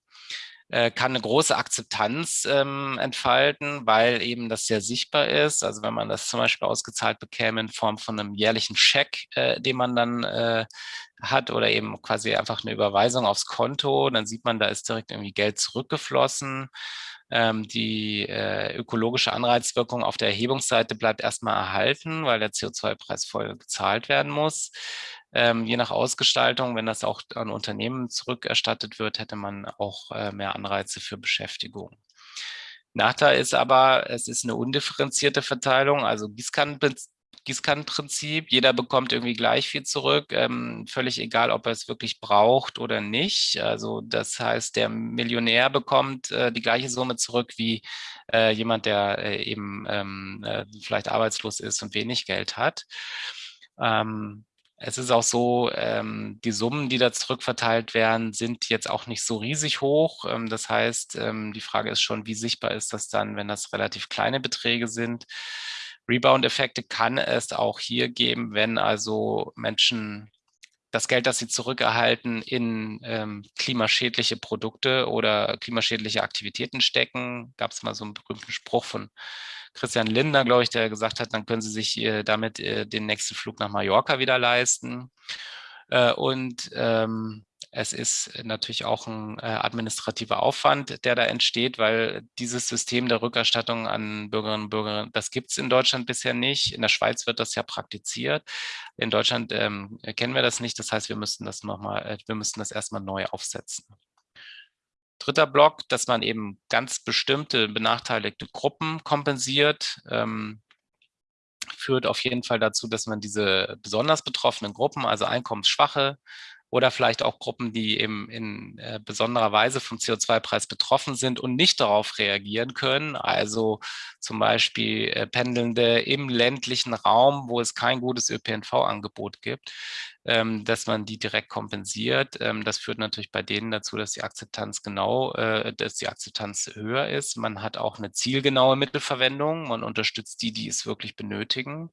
äh, kann eine große Akzeptanz ähm, entfalten, weil eben das sehr sichtbar ist. Also wenn man das zum Beispiel ausgezahlt bekäme in Form von einem jährlichen Scheck, äh, den man dann äh, hat oder eben quasi einfach eine Überweisung aufs Konto, dann sieht man, da ist direkt irgendwie Geld zurückgeflossen. Ähm, die äh, ökologische Anreizwirkung auf der Erhebungsseite bleibt erstmal erhalten, weil der CO2-Preis voll gezahlt werden muss. Ähm, je nach Ausgestaltung, wenn das auch an Unternehmen zurückerstattet wird, hätte man auch äh, mehr Anreize für Beschäftigung. Nachteil ist aber, es ist eine undifferenzierte Verteilung, also Gießkannen Gießkannenprinzip. Jeder bekommt irgendwie gleich viel zurück, ähm, völlig egal, ob er es wirklich braucht oder nicht. Also das heißt, der Millionär bekommt äh, die gleiche Summe zurück wie äh, jemand, der äh, eben ähm, äh, vielleicht arbeitslos ist und wenig Geld hat. Ähm, es ist auch so, ähm, die Summen, die da zurückverteilt werden, sind jetzt auch nicht so riesig hoch. Ähm, das heißt, ähm, die Frage ist schon, wie sichtbar ist das dann, wenn das relativ kleine Beträge sind. Rebound-Effekte kann es auch hier geben, wenn also Menschen das Geld, das sie zurückerhalten, in ähm, klimaschädliche Produkte oder klimaschädliche Aktivitäten stecken. Gab es mal so einen berühmten Spruch von Christian Lindner, glaube ich, der gesagt hat, dann können sie sich äh, damit äh, den nächsten Flug nach Mallorca wieder leisten. Äh, und ähm, es ist natürlich auch ein äh, administrativer Aufwand, der da entsteht, weil dieses System der Rückerstattung an Bürgerinnen und Bürger, das gibt es in Deutschland bisher nicht. In der Schweiz wird das ja praktiziert. In Deutschland ähm, kennen wir das nicht. Das heißt, wir müssten das nochmal, äh, wir müssten das erstmal neu aufsetzen. Dritter Block, dass man eben ganz bestimmte benachteiligte Gruppen kompensiert. Ähm, führt auf jeden Fall dazu, dass man diese besonders betroffenen Gruppen, also einkommensschwache, oder vielleicht auch Gruppen, die eben in äh, besonderer Weise vom CO2-Preis betroffen sind und nicht darauf reagieren können. Also zum Beispiel äh, Pendelnde im ländlichen Raum, wo es kein gutes ÖPNV-Angebot gibt, ähm, dass man die direkt kompensiert. Ähm, das führt natürlich bei denen dazu, dass die Akzeptanz genau, äh, dass die Akzeptanz höher ist. Man hat auch eine zielgenaue Mittelverwendung. Man unterstützt die, die es wirklich benötigen.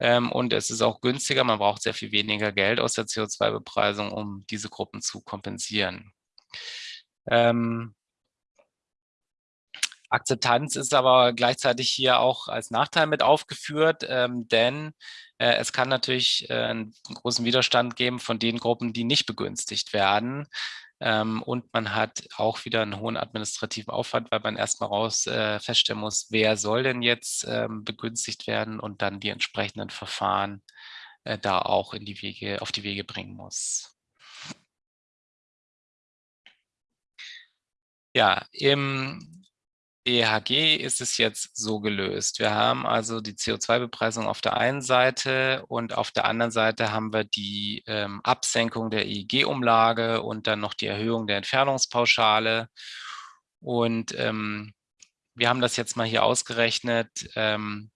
Ähm, und es ist auch günstiger, man braucht sehr viel weniger Geld aus der CO2-Bepreisung, um diese Gruppen zu kompensieren. Ähm, Akzeptanz ist aber gleichzeitig hier auch als Nachteil mit aufgeführt, ähm, denn äh, es kann natürlich äh, einen großen Widerstand geben von den Gruppen, die nicht begünstigt werden. Ähm, und man hat auch wieder einen hohen administrativen Aufwand, weil man erstmal raus äh, feststellen muss, wer soll denn jetzt ähm, begünstigt werden und dann die entsprechenden Verfahren äh, da auch in die Wege, auf die Wege bringen muss. Ja, im EHG ist es jetzt so gelöst. Wir haben also die CO2-Bepreisung auf der einen Seite und auf der anderen Seite haben wir die ähm, Absenkung der EEG-Umlage und dann noch die Erhöhung der Entfernungspauschale. Und ähm, wir haben das jetzt mal hier ausgerechnet ähm,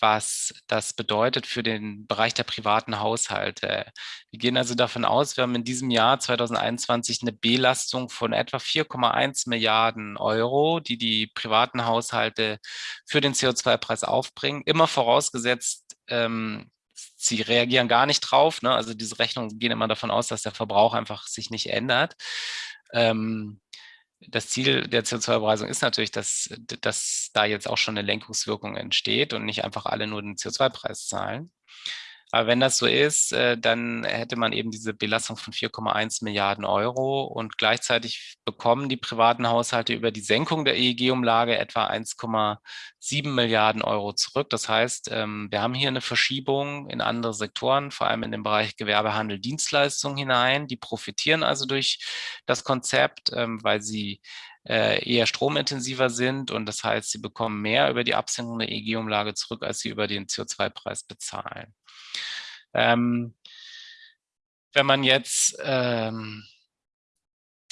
was das bedeutet für den Bereich der privaten Haushalte. Wir gehen also davon aus, wir haben in diesem Jahr 2021 eine Belastung von etwa 4,1 Milliarden Euro, die die privaten Haushalte für den CO2-Preis aufbringen, immer vorausgesetzt, ähm, sie reagieren gar nicht drauf. Ne? Also diese Rechnungen gehen immer davon aus, dass der Verbrauch einfach sich nicht ändert. Ähm, das Ziel der CO2-Bepreisung ist natürlich, dass, dass da jetzt auch schon eine Lenkungswirkung entsteht und nicht einfach alle nur den CO2-Preis zahlen. Aber wenn das so ist, äh, dann hätte man eben diese Belastung von 4,1 Milliarden Euro und gleichzeitig bekommen die privaten Haushalte über die Senkung der EEG-Umlage etwa 1,7 Milliarden Euro zurück. Das heißt, ähm, wir haben hier eine Verschiebung in andere Sektoren, vor allem in den Bereich Gewerbehandel, Dienstleistungen hinein. Die profitieren also durch das Konzept, ähm, weil sie äh, eher stromintensiver sind und das heißt, sie bekommen mehr über die Absenkung der EEG-Umlage zurück, als sie über den CO2-Preis bezahlen. Ähm, wenn man jetzt ähm,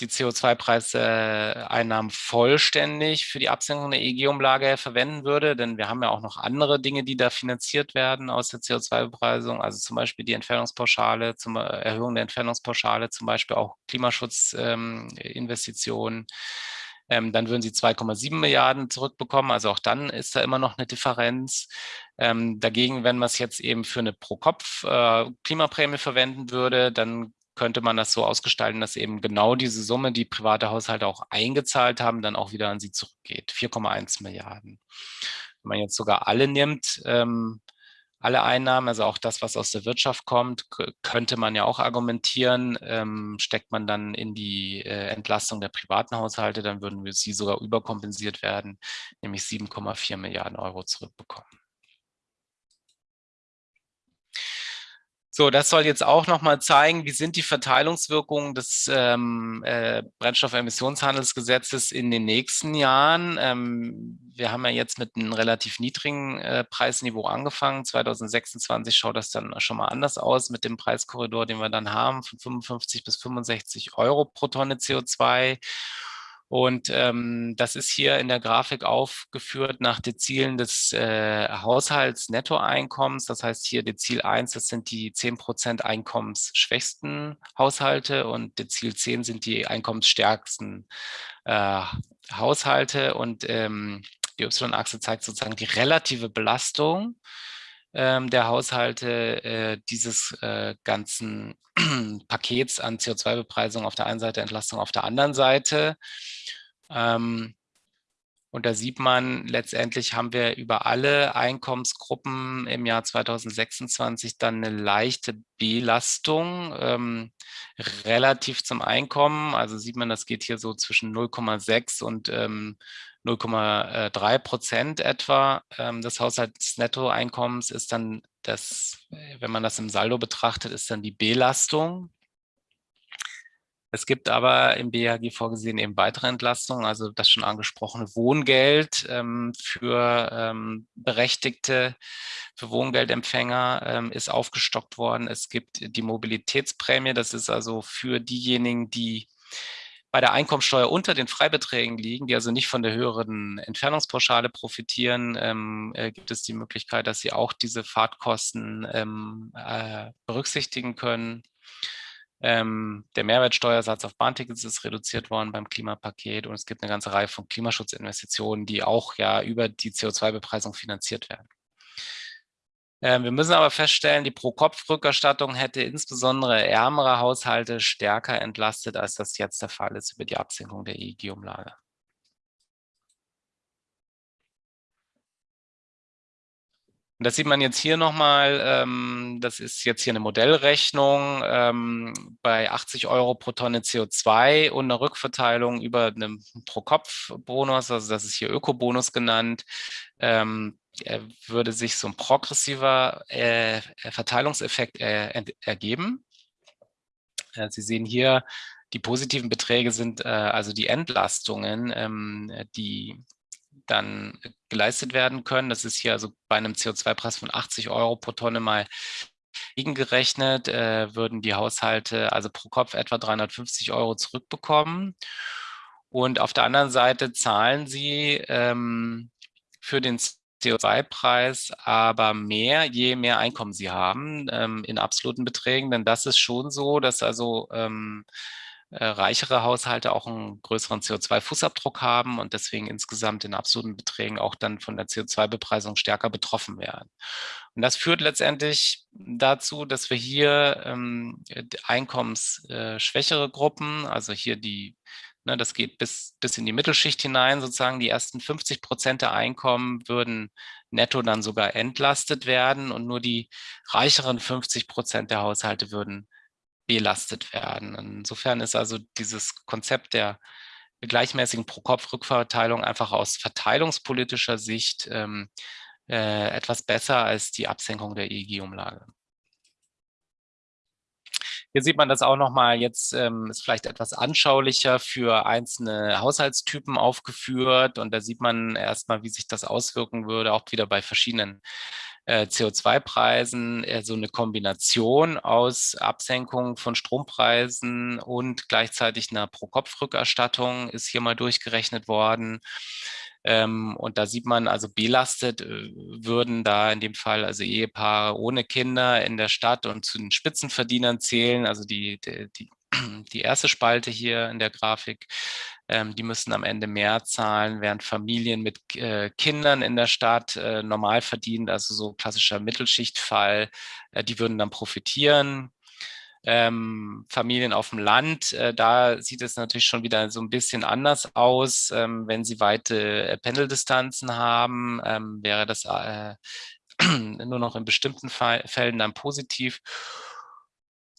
die CO2-Preiseinnahmen vollständig für die Absenkung der EEG-Umlage verwenden würde, denn wir haben ja auch noch andere Dinge, die da finanziert werden aus der CO2-Bepreisung, also zum Beispiel die Entfernungspauschale, zum Erhöhung der Entfernungspauschale, zum Beispiel auch Klimaschutzinvestitionen, ähm, ähm, dann würden sie 2,7 Milliarden zurückbekommen. Also auch dann ist da immer noch eine Differenz. Ähm, dagegen, wenn man es jetzt eben für eine Pro-Kopf-Klimaprämie äh, verwenden würde, dann könnte man das so ausgestalten, dass eben genau diese Summe, die private Haushalte auch eingezahlt haben, dann auch wieder an sie zurückgeht. 4,1 Milliarden. Wenn man jetzt sogar alle nimmt, ähm, alle Einnahmen, also auch das, was aus der Wirtschaft kommt, könnte man ja auch argumentieren, ähm, steckt man dann in die äh, Entlastung der privaten Haushalte, dann würden wir sie sogar überkompensiert werden, nämlich 7,4 Milliarden Euro zurückbekommen. So, das soll jetzt auch nochmal zeigen, wie sind die Verteilungswirkungen des ähm, äh, Brennstoffemissionshandelsgesetzes in den nächsten Jahren. Ähm, wir haben ja jetzt mit einem relativ niedrigen äh, Preisniveau angefangen. 2026 schaut das dann schon mal anders aus mit dem Preiskorridor, den wir dann haben, von 55 bis 65 Euro pro Tonne CO2. Und ähm, das ist hier in der Grafik aufgeführt nach Dezilen des äh, Haushaltsnettoeinkommens. Das heißt hier Dezil 1, das sind die 10% einkommensschwächsten Haushalte und Dezil 10 sind die einkommensstärksten äh, Haushalte. Und ähm, die Y-Achse zeigt sozusagen die relative Belastung der Haushalte äh, dieses äh, ganzen Pakets an CO2-Bepreisung auf der einen Seite, Entlastung auf der anderen Seite. Ähm, und da sieht man, letztendlich haben wir über alle Einkommensgruppen im Jahr 2026 dann eine leichte Belastung ähm, relativ zum Einkommen. Also sieht man, das geht hier so zwischen 0,6 und ähm, 0,3 Prozent etwa ähm, des Haushaltsnettoeinkommens ist dann das, wenn man das im Saldo betrachtet, ist dann die Belastung. Es gibt aber im BHG vorgesehen eben weitere Entlastungen, also das schon angesprochene Wohngeld ähm, für ähm, Berechtigte, für Wohngeldempfänger ähm, ist aufgestockt worden. Es gibt die Mobilitätsprämie, das ist also für diejenigen, die bei der Einkommensteuer unter den Freibeträgen liegen, die also nicht von der höheren Entfernungspauschale profitieren, ähm, äh, gibt es die Möglichkeit, dass sie auch diese Fahrtkosten ähm, äh, berücksichtigen können. Ähm, der Mehrwertsteuersatz auf Bahntickets ist reduziert worden beim Klimapaket und es gibt eine ganze Reihe von Klimaschutzinvestitionen, die auch ja über die CO2-Bepreisung finanziert werden. Ähm, wir müssen aber feststellen, die Pro-Kopf-Rückerstattung hätte insbesondere ärmere Haushalte stärker entlastet, als das jetzt der Fall ist über die Absenkung der EEG-Umlage. Das sieht man jetzt hier nochmal, ähm, das ist jetzt hier eine Modellrechnung ähm, bei 80 Euro pro Tonne CO2 und eine Rückverteilung über einen Pro-Kopf-Bonus, also das ist hier Ökobonus genannt, würde sich so ein progressiver äh, Verteilungseffekt äh, ergeben. Äh, Sie sehen hier, die positiven Beträge sind äh, also die Entlastungen, ähm, die dann geleistet werden können. Das ist hier also bei einem CO2-Preis von 80 Euro pro Tonne mal gegengerechnet, äh, würden die Haushalte also pro Kopf etwa 350 Euro zurückbekommen. Und auf der anderen Seite zahlen sie ähm, für den CO2-Preis aber mehr, je mehr Einkommen sie haben ähm, in absoluten Beträgen. Denn das ist schon so, dass also ähm, äh, reichere Haushalte auch einen größeren CO2-Fußabdruck haben und deswegen insgesamt in absoluten Beträgen auch dann von der CO2-Bepreisung stärker betroffen werden. Und das führt letztendlich dazu, dass wir hier ähm, einkommensschwächere äh, Gruppen, also hier die Ne, das geht bis, bis in die Mittelschicht hinein, sozusagen die ersten 50 Prozent der Einkommen würden netto dann sogar entlastet werden und nur die reicheren 50 Prozent der Haushalte würden belastet werden. Insofern ist also dieses Konzept der gleichmäßigen Pro-Kopf-Rückverteilung einfach aus verteilungspolitischer Sicht ähm, äh, etwas besser als die Absenkung der EEG-Umlage. Hier sieht man das auch nochmal, jetzt ähm, ist vielleicht etwas anschaulicher für einzelne Haushaltstypen aufgeführt und da sieht man erstmal, wie sich das auswirken würde, auch wieder bei verschiedenen äh, CO2-Preisen, äh, so eine Kombination aus Absenkung von Strompreisen und gleichzeitig einer Pro-Kopf-Rückerstattung ist hier mal durchgerechnet worden. Ähm, und da sieht man also belastet äh, würden da in dem Fall also Ehepaare ohne Kinder in der Stadt und zu den Spitzenverdienern zählen, also die, die, die die erste Spalte hier in der Grafik, ähm, die müssen am Ende mehr zahlen, während Familien mit äh, Kindern in der Stadt äh, normal verdienen, also so klassischer Mittelschichtfall, äh, die würden dann profitieren ähm, Familien auf dem Land, äh, da sieht es natürlich schon wieder so ein bisschen anders aus. Ähm, wenn sie weite äh, Pendeldistanzen haben, ähm, wäre das äh, nur noch in bestimmten Fällen dann positiv.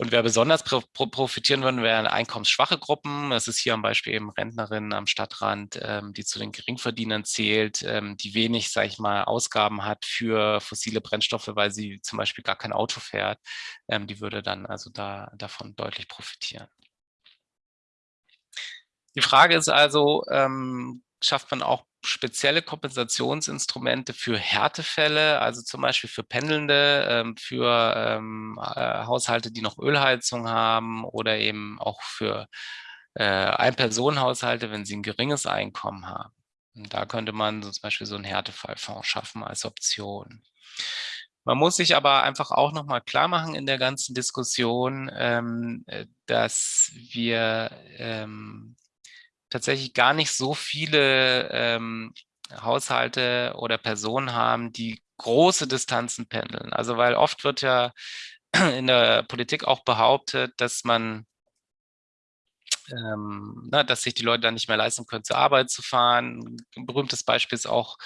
Und wer besonders profitieren würden, wären einkommensschwache Gruppen. Das ist hier am Beispiel eben Rentnerinnen am Stadtrand, ähm, die zu den Geringverdienern zählt, ähm, die wenig, sage ich mal, Ausgaben hat für fossile Brennstoffe, weil sie zum Beispiel gar kein Auto fährt. Ähm, die würde dann also da davon deutlich profitieren. Die Frage ist also, ähm, schafft man auch spezielle Kompensationsinstrumente für Härtefälle, also zum Beispiel für Pendelnde, ähm, für ähm, äh, Haushalte, die noch Ölheizung haben oder eben auch für äh, Ein-Personen-Haushalte, wenn sie ein geringes Einkommen haben. Und da könnte man zum Beispiel so einen Härtefallfonds schaffen als Option. Man muss sich aber einfach auch nochmal klar machen in der ganzen Diskussion, ähm, äh, dass wir ähm, tatsächlich gar nicht so viele ähm, Haushalte oder Personen haben, die große Distanzen pendeln. Also weil oft wird ja in der Politik auch behauptet, dass man ähm, na, dass sich die Leute dann nicht mehr leisten können, zur Arbeit zu fahren. Ein berühmtes Beispiel ist auch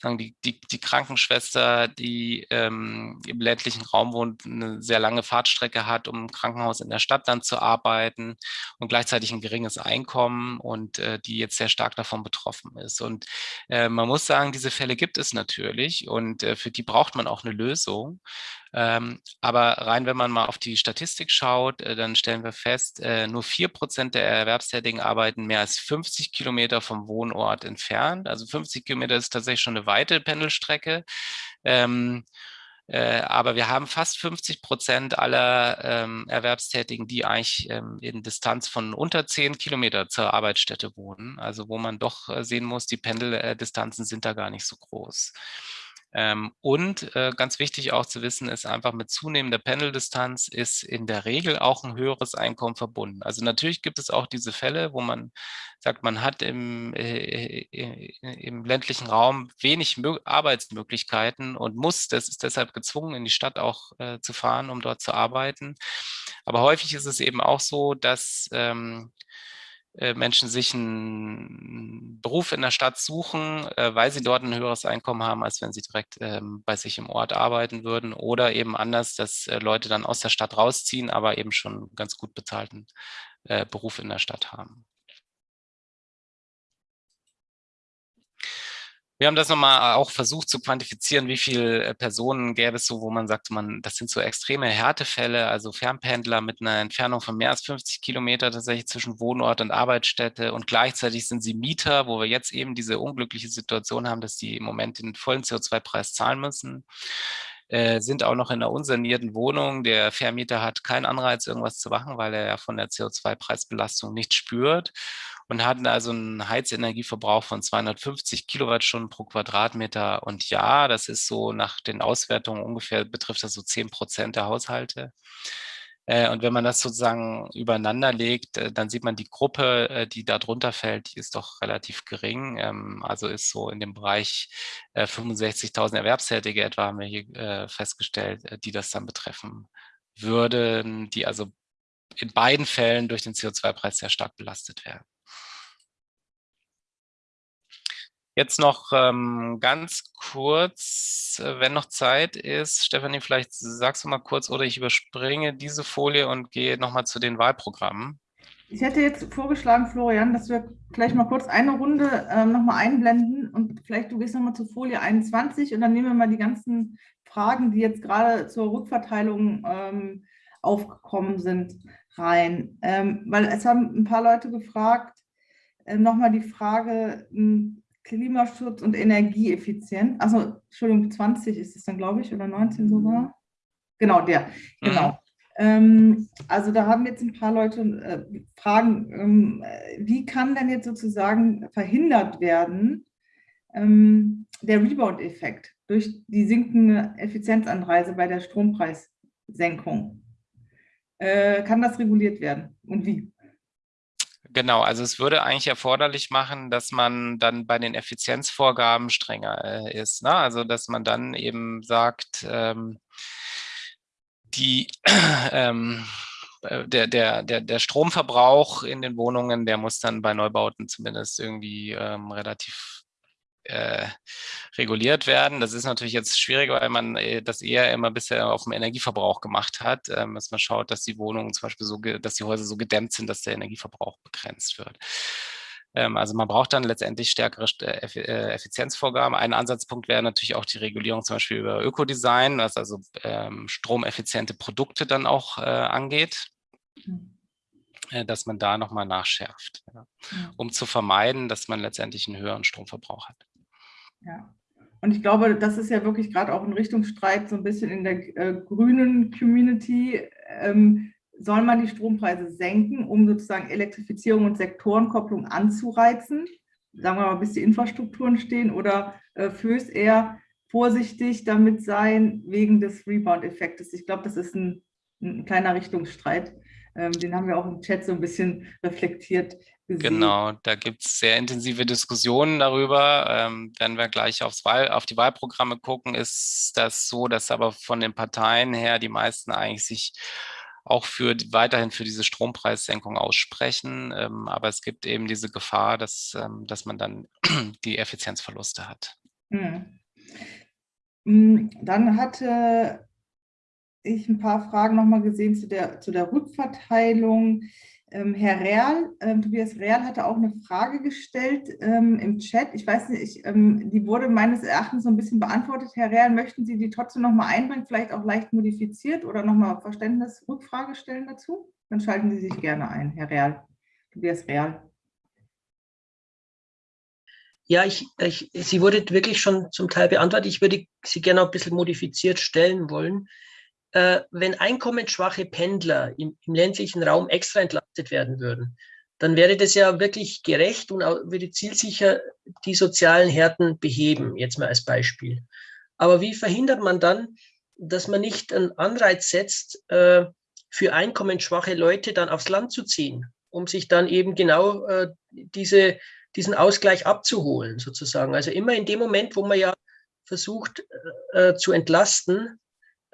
sagen, die, die, die Krankenschwester, die ähm, im ländlichen Raum wohnt, eine sehr lange Fahrtstrecke hat, um im Krankenhaus in der Stadt dann zu arbeiten und gleichzeitig ein geringes Einkommen und äh, die jetzt sehr stark davon betroffen ist. Und äh, man muss sagen, diese Fälle gibt es natürlich und äh, für die braucht man auch eine Lösung. Ähm, aber rein, wenn man mal auf die Statistik schaut, äh, dann stellen wir fest, äh, nur vier Prozent der Erwerbstätigen arbeiten mehr als 50 Kilometer vom Wohnort entfernt. Also 50 Kilometer ist tatsächlich schon eine weite Pendelstrecke. Ähm, äh, aber wir haben fast 50 Prozent aller ähm, Erwerbstätigen, die eigentlich ähm, in Distanz von unter 10 Kilometer zur Arbeitsstätte wohnen. Also wo man doch äh, sehen muss, die Pendeldistanzen sind da gar nicht so groß. Ähm, und äh, ganz wichtig auch zu wissen ist einfach mit zunehmender Pendeldistanz ist in der Regel auch ein höheres Einkommen verbunden. Also natürlich gibt es auch diese Fälle, wo man sagt, man hat im, äh, äh, im ländlichen Raum wenig Mö Arbeitsmöglichkeiten und muss, das ist deshalb gezwungen, in die Stadt auch äh, zu fahren, um dort zu arbeiten. Aber häufig ist es eben auch so, dass ähm, äh, Menschen sich einen Beruf in der Stadt suchen, äh, weil sie dort ein höheres Einkommen haben, als wenn sie direkt ähm, bei sich im Ort arbeiten würden. Oder eben anders, dass äh, Leute dann aus der Stadt rausziehen, aber eben schon ganz gut bezahlten Beruf in der Stadt haben. Wir haben das nochmal auch versucht zu quantifizieren, wie viele äh, Personen gäbe es so, wo man sagt, man, das sind so extreme Härtefälle, also Fernpendler mit einer Entfernung von mehr als 50 Kilometer tatsächlich zwischen Wohnort und Arbeitsstätte und gleichzeitig sind sie Mieter, wo wir jetzt eben diese unglückliche Situation haben, dass die im Moment den vollen CO2-Preis zahlen müssen äh, sind auch noch in einer unsanierten Wohnung. Der Vermieter hat keinen Anreiz, irgendwas zu machen, weil er ja von der CO2-Preisbelastung nicht spürt. Und hatten also einen Heizenergieverbrauch von 250 Kilowattstunden pro Quadratmeter. Und ja, das ist so nach den Auswertungen ungefähr, betrifft das so 10 Prozent der Haushalte. Äh, und wenn man das sozusagen übereinander legt, äh, dann sieht man die Gruppe, äh, die da drunter fällt, die ist doch relativ gering. Ähm, also ist so in dem Bereich 65.000 Erwerbstätige etwa, haben wir hier festgestellt, die das dann betreffen würden, die also in beiden Fällen durch den CO2-Preis sehr stark belastet werden. Jetzt noch ähm, ganz kurz, äh, wenn noch Zeit ist, Stefanie, vielleicht sagst du mal kurz oder ich überspringe diese Folie und gehe nochmal zu den Wahlprogrammen. Ich hätte jetzt vorgeschlagen, Florian, dass wir gleich mal kurz eine Runde ähm, nochmal einblenden und vielleicht du gehst nochmal zur Folie 21 und dann nehmen wir mal die ganzen Fragen, die jetzt gerade zur Rückverteilung ähm, aufgekommen sind, rein. Ähm, weil es haben ein paar Leute gefragt, äh, nochmal die Frage, hm, Klimaschutz und Energieeffizienz. Also, Entschuldigung, 20 ist es dann, glaube ich, oder 19 sogar. Genau, der, genau. Mhm. Ähm, also da haben jetzt ein paar Leute äh, Fragen, ähm, wie kann denn jetzt sozusagen verhindert werden, ähm, der Rebound-Effekt durch die sinkende Effizienzanreise bei der Strompreissenkung? Äh, kann das reguliert werden und wie? Genau, also es würde eigentlich erforderlich machen, dass man dann bei den Effizienzvorgaben strenger äh, ist. Ne? Also dass man dann eben sagt, ähm, die, ähm, äh, der, der, der, der Stromverbrauch in den Wohnungen, der muss dann bei Neubauten zumindest irgendwie ähm, relativ äh, reguliert werden. Das ist natürlich jetzt schwierig, weil man äh, das eher immer bisher auf dem Energieverbrauch gemacht hat, ähm, dass man schaut, dass die Wohnungen zum Beispiel so, dass die Häuser so gedämmt sind, dass der Energieverbrauch begrenzt wird. Ähm, also man braucht dann letztendlich stärkere äh, äh, Effizienzvorgaben. Ein Ansatzpunkt wäre natürlich auch die Regulierung zum Beispiel über Ökodesign, was also ähm, stromeffiziente Produkte dann auch äh, angeht. Mhm dass man da nochmal nachschärft, ja, um zu vermeiden, dass man letztendlich einen höheren Stromverbrauch hat. Ja. Und ich glaube, das ist ja wirklich gerade auch ein Richtungsstreit so ein bisschen in der äh, grünen Community. Ähm, soll man die Strompreise senken, um sozusagen Elektrifizierung und Sektorenkopplung anzureizen? Sagen wir mal, bis die Infrastrukturen stehen oder äh, fürs eher vorsichtig damit sein wegen des Rebound-Effektes? Ich glaube, das ist ein, ein kleiner Richtungsstreit. Ähm, den haben wir auch im Chat so ein bisschen reflektiert gesehen. Genau, da gibt es sehr intensive Diskussionen darüber. Ähm, wenn wir gleich aufs Wahl, auf die Wahlprogramme gucken, ist das so, dass aber von den Parteien her die meisten eigentlich sich auch für weiterhin für diese Strompreissenkung aussprechen. Ähm, aber es gibt eben diese Gefahr, dass, ähm, dass man dann die Effizienzverluste hat. Hm. hm dann hatte ich ein paar Fragen nochmal gesehen zu der, zu der Rückverteilung. Ähm, Herr Real, ähm, Tobias Real hatte auch eine Frage gestellt ähm, im Chat. Ich weiß nicht, ich, ähm, die wurde meines Erachtens so ein bisschen beantwortet. Herr Real, möchten Sie die trotzdem nochmal einbringen, vielleicht auch leicht modifiziert oder nochmal Verständnisrückfrage stellen dazu? Dann schalten Sie sich gerne ein, Herr Real. Tobias Real. Ja, ich, ich, sie wurde wirklich schon zum Teil beantwortet. Ich würde sie gerne ein bisschen modifiziert stellen wollen äh, wenn einkommensschwache Pendler im, im, ländlichen Raum extra entlastet werden würden, dann wäre das ja wirklich gerecht und würde zielsicher die sozialen Härten beheben, jetzt mal als Beispiel. Aber wie verhindert man dann, dass man nicht einen Anreiz setzt, äh, für einkommensschwache Leute dann aufs Land zu ziehen, um sich dann eben genau äh, diese, diesen Ausgleich abzuholen, sozusagen. Also immer in dem Moment, wo man ja versucht äh, äh zu entlasten,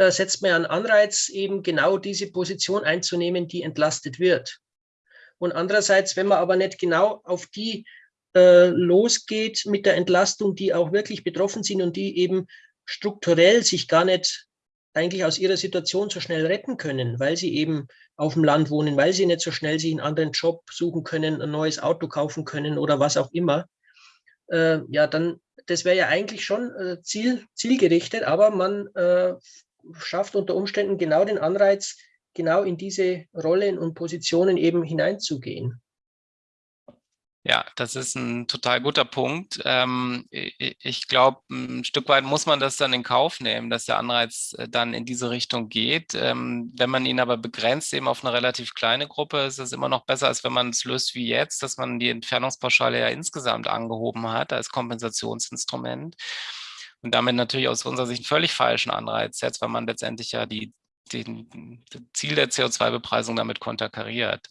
setzt man einen Anreiz, eben genau diese Position einzunehmen, die entlastet wird. Und andererseits, wenn man aber nicht genau auf die äh, losgeht mit der Entlastung, die auch wirklich betroffen sind und die eben strukturell sich gar nicht eigentlich aus ihrer Situation so schnell retten können, weil sie eben auf dem Land wohnen, weil sie nicht so schnell sich einen anderen Job suchen können, ein neues Auto kaufen können oder was auch immer, äh, ja, dann, das wäre ja eigentlich schon äh, ziel, zielgerichtet, aber man äh, schafft unter Umständen genau den Anreiz, genau in diese Rollen und Positionen eben hineinzugehen. Ja, das ist ein total guter Punkt. Ähm, ich glaube, ein Stück weit muss man das dann in Kauf nehmen, dass der Anreiz äh, dann in diese Richtung geht. Ähm, wenn man ihn aber begrenzt eben auf eine relativ kleine Gruppe, ist es immer noch besser, als wenn man es löst wie jetzt, dass man die Entfernungspauschale ja insgesamt angehoben hat als Kompensationsinstrument und damit natürlich aus unserer Sicht einen völlig falschen Anreiz setzt, weil man letztendlich ja die den, Ziel der CO2-Bepreisung damit konterkariert.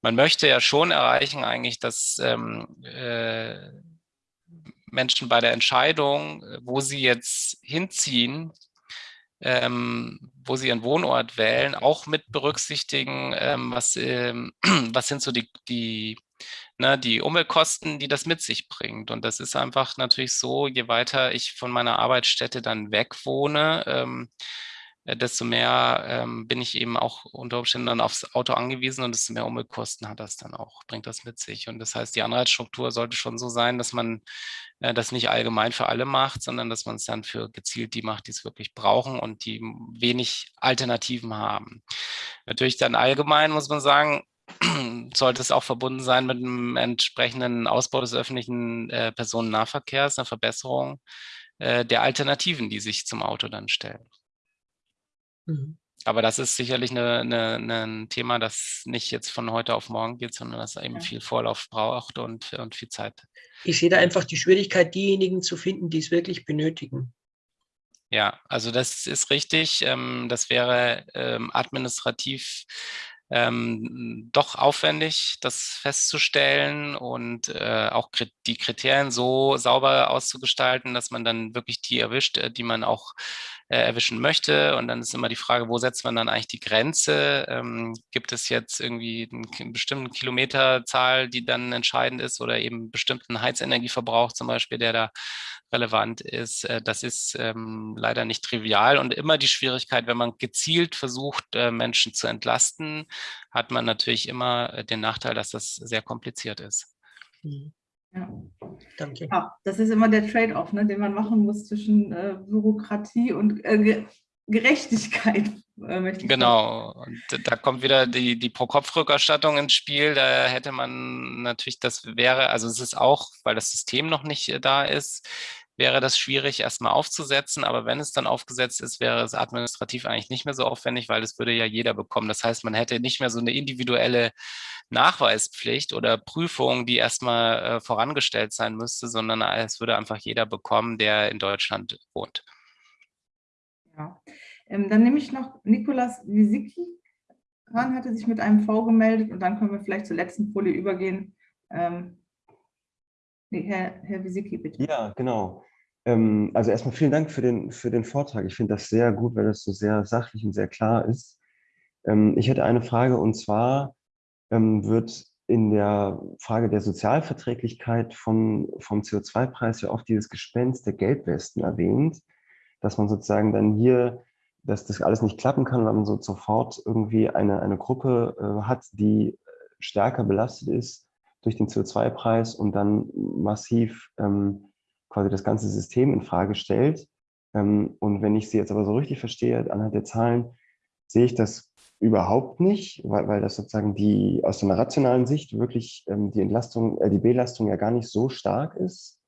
Man möchte ja schon erreichen eigentlich, dass ähm, äh, Menschen bei der Entscheidung, wo sie jetzt hinziehen, ähm, wo sie ihren Wohnort wählen, auch mit berücksichtigen, ähm, was, ähm, was sind so die, die, ne, die Umweltkosten, die das mit sich bringt. Und das ist einfach natürlich so, je weiter ich von meiner Arbeitsstätte dann weg wohne, ähm, äh, desto mehr ähm, bin ich eben auch unter Umständen dann aufs Auto angewiesen und desto mehr Umweltkosten hat das dann auch, bringt das mit sich. Und das heißt, die Anreizstruktur sollte schon so sein, dass man äh, das nicht allgemein für alle macht, sondern dass man es dann für gezielt die macht, die es wirklich brauchen und die wenig Alternativen haben. Natürlich dann allgemein muss man sagen, sollte es auch verbunden sein mit einem entsprechenden Ausbau des öffentlichen äh, Personennahverkehrs, einer Verbesserung äh, der Alternativen, die sich zum Auto dann stellen. Mhm. Aber das ist sicherlich eine, eine, eine, ein Thema, das nicht jetzt von heute auf morgen geht, sondern das eben ja. viel Vorlauf braucht und, und viel Zeit. Ich sehe da einfach die Schwierigkeit, diejenigen zu finden, die es wirklich benötigen. Ja, also das ist richtig. Ähm, das wäre ähm, administrativ ähm, doch aufwendig, das festzustellen und äh, auch die Kriterien so sauber auszugestalten, dass man dann wirklich die erwischt, äh, die man auch äh, erwischen möchte. Und dann ist immer die Frage, wo setzt man dann eigentlich die Grenze? Ähm, gibt es jetzt irgendwie eine bestimmte Kilometerzahl, die dann entscheidend ist oder eben bestimmten Heizenergieverbrauch zum Beispiel, der da relevant ist. Äh, das ist ähm, leider nicht trivial und immer die Schwierigkeit, wenn man gezielt versucht, äh, Menschen zu entlasten, hat man natürlich immer äh, den Nachteil, dass das sehr kompliziert ist. Mhm. Ja. Danke. Ja, das ist immer der Trade-off, ne, den man machen muss zwischen äh, Bürokratie und äh, Gerechtigkeit. Äh, genau, und da kommt wieder die, die Pro-Kopf-Rückerstattung ins Spiel. Da hätte man natürlich, das wäre, also es ist auch, weil das System noch nicht da ist, wäre das schwierig erstmal aufzusetzen, aber wenn es dann aufgesetzt ist, wäre es administrativ eigentlich nicht mehr so aufwendig, weil es würde ja jeder bekommen. Das heißt, man hätte nicht mehr so eine individuelle Nachweispflicht oder Prüfung, die erstmal äh, vorangestellt sein müsste, sondern es würde einfach jeder bekommen, der in Deutschland wohnt. Ja, ähm, dann nehme ich noch Nikolas Wisicki hatte sich mit einem V gemeldet und dann können wir vielleicht zur letzten Folie übergehen. Ähm, Herr, Herr Wisicki, bitte. Ja, genau. Ähm, also erstmal vielen Dank für den, für den Vortrag. Ich finde das sehr gut, weil das so sehr sachlich und sehr klar ist. Ähm, ich hätte eine Frage und zwar ähm, wird in der Frage der Sozialverträglichkeit von, vom CO2-Preis ja oft dieses Gespenst der Gelbwesten erwähnt, dass man sozusagen dann hier, dass das alles nicht klappen kann, weil man so sofort irgendwie eine, eine Gruppe äh, hat, die stärker belastet ist durch den CO2-Preis und dann massiv ähm, quasi das ganze System in Frage stellt. Ähm, und wenn ich sie jetzt aber so richtig verstehe, anhand der Zahlen, sehe ich das überhaupt nicht, weil, weil das sozusagen die aus einer rationalen Sicht wirklich ähm, die Entlastung, äh, die Belastung ja gar nicht so stark ist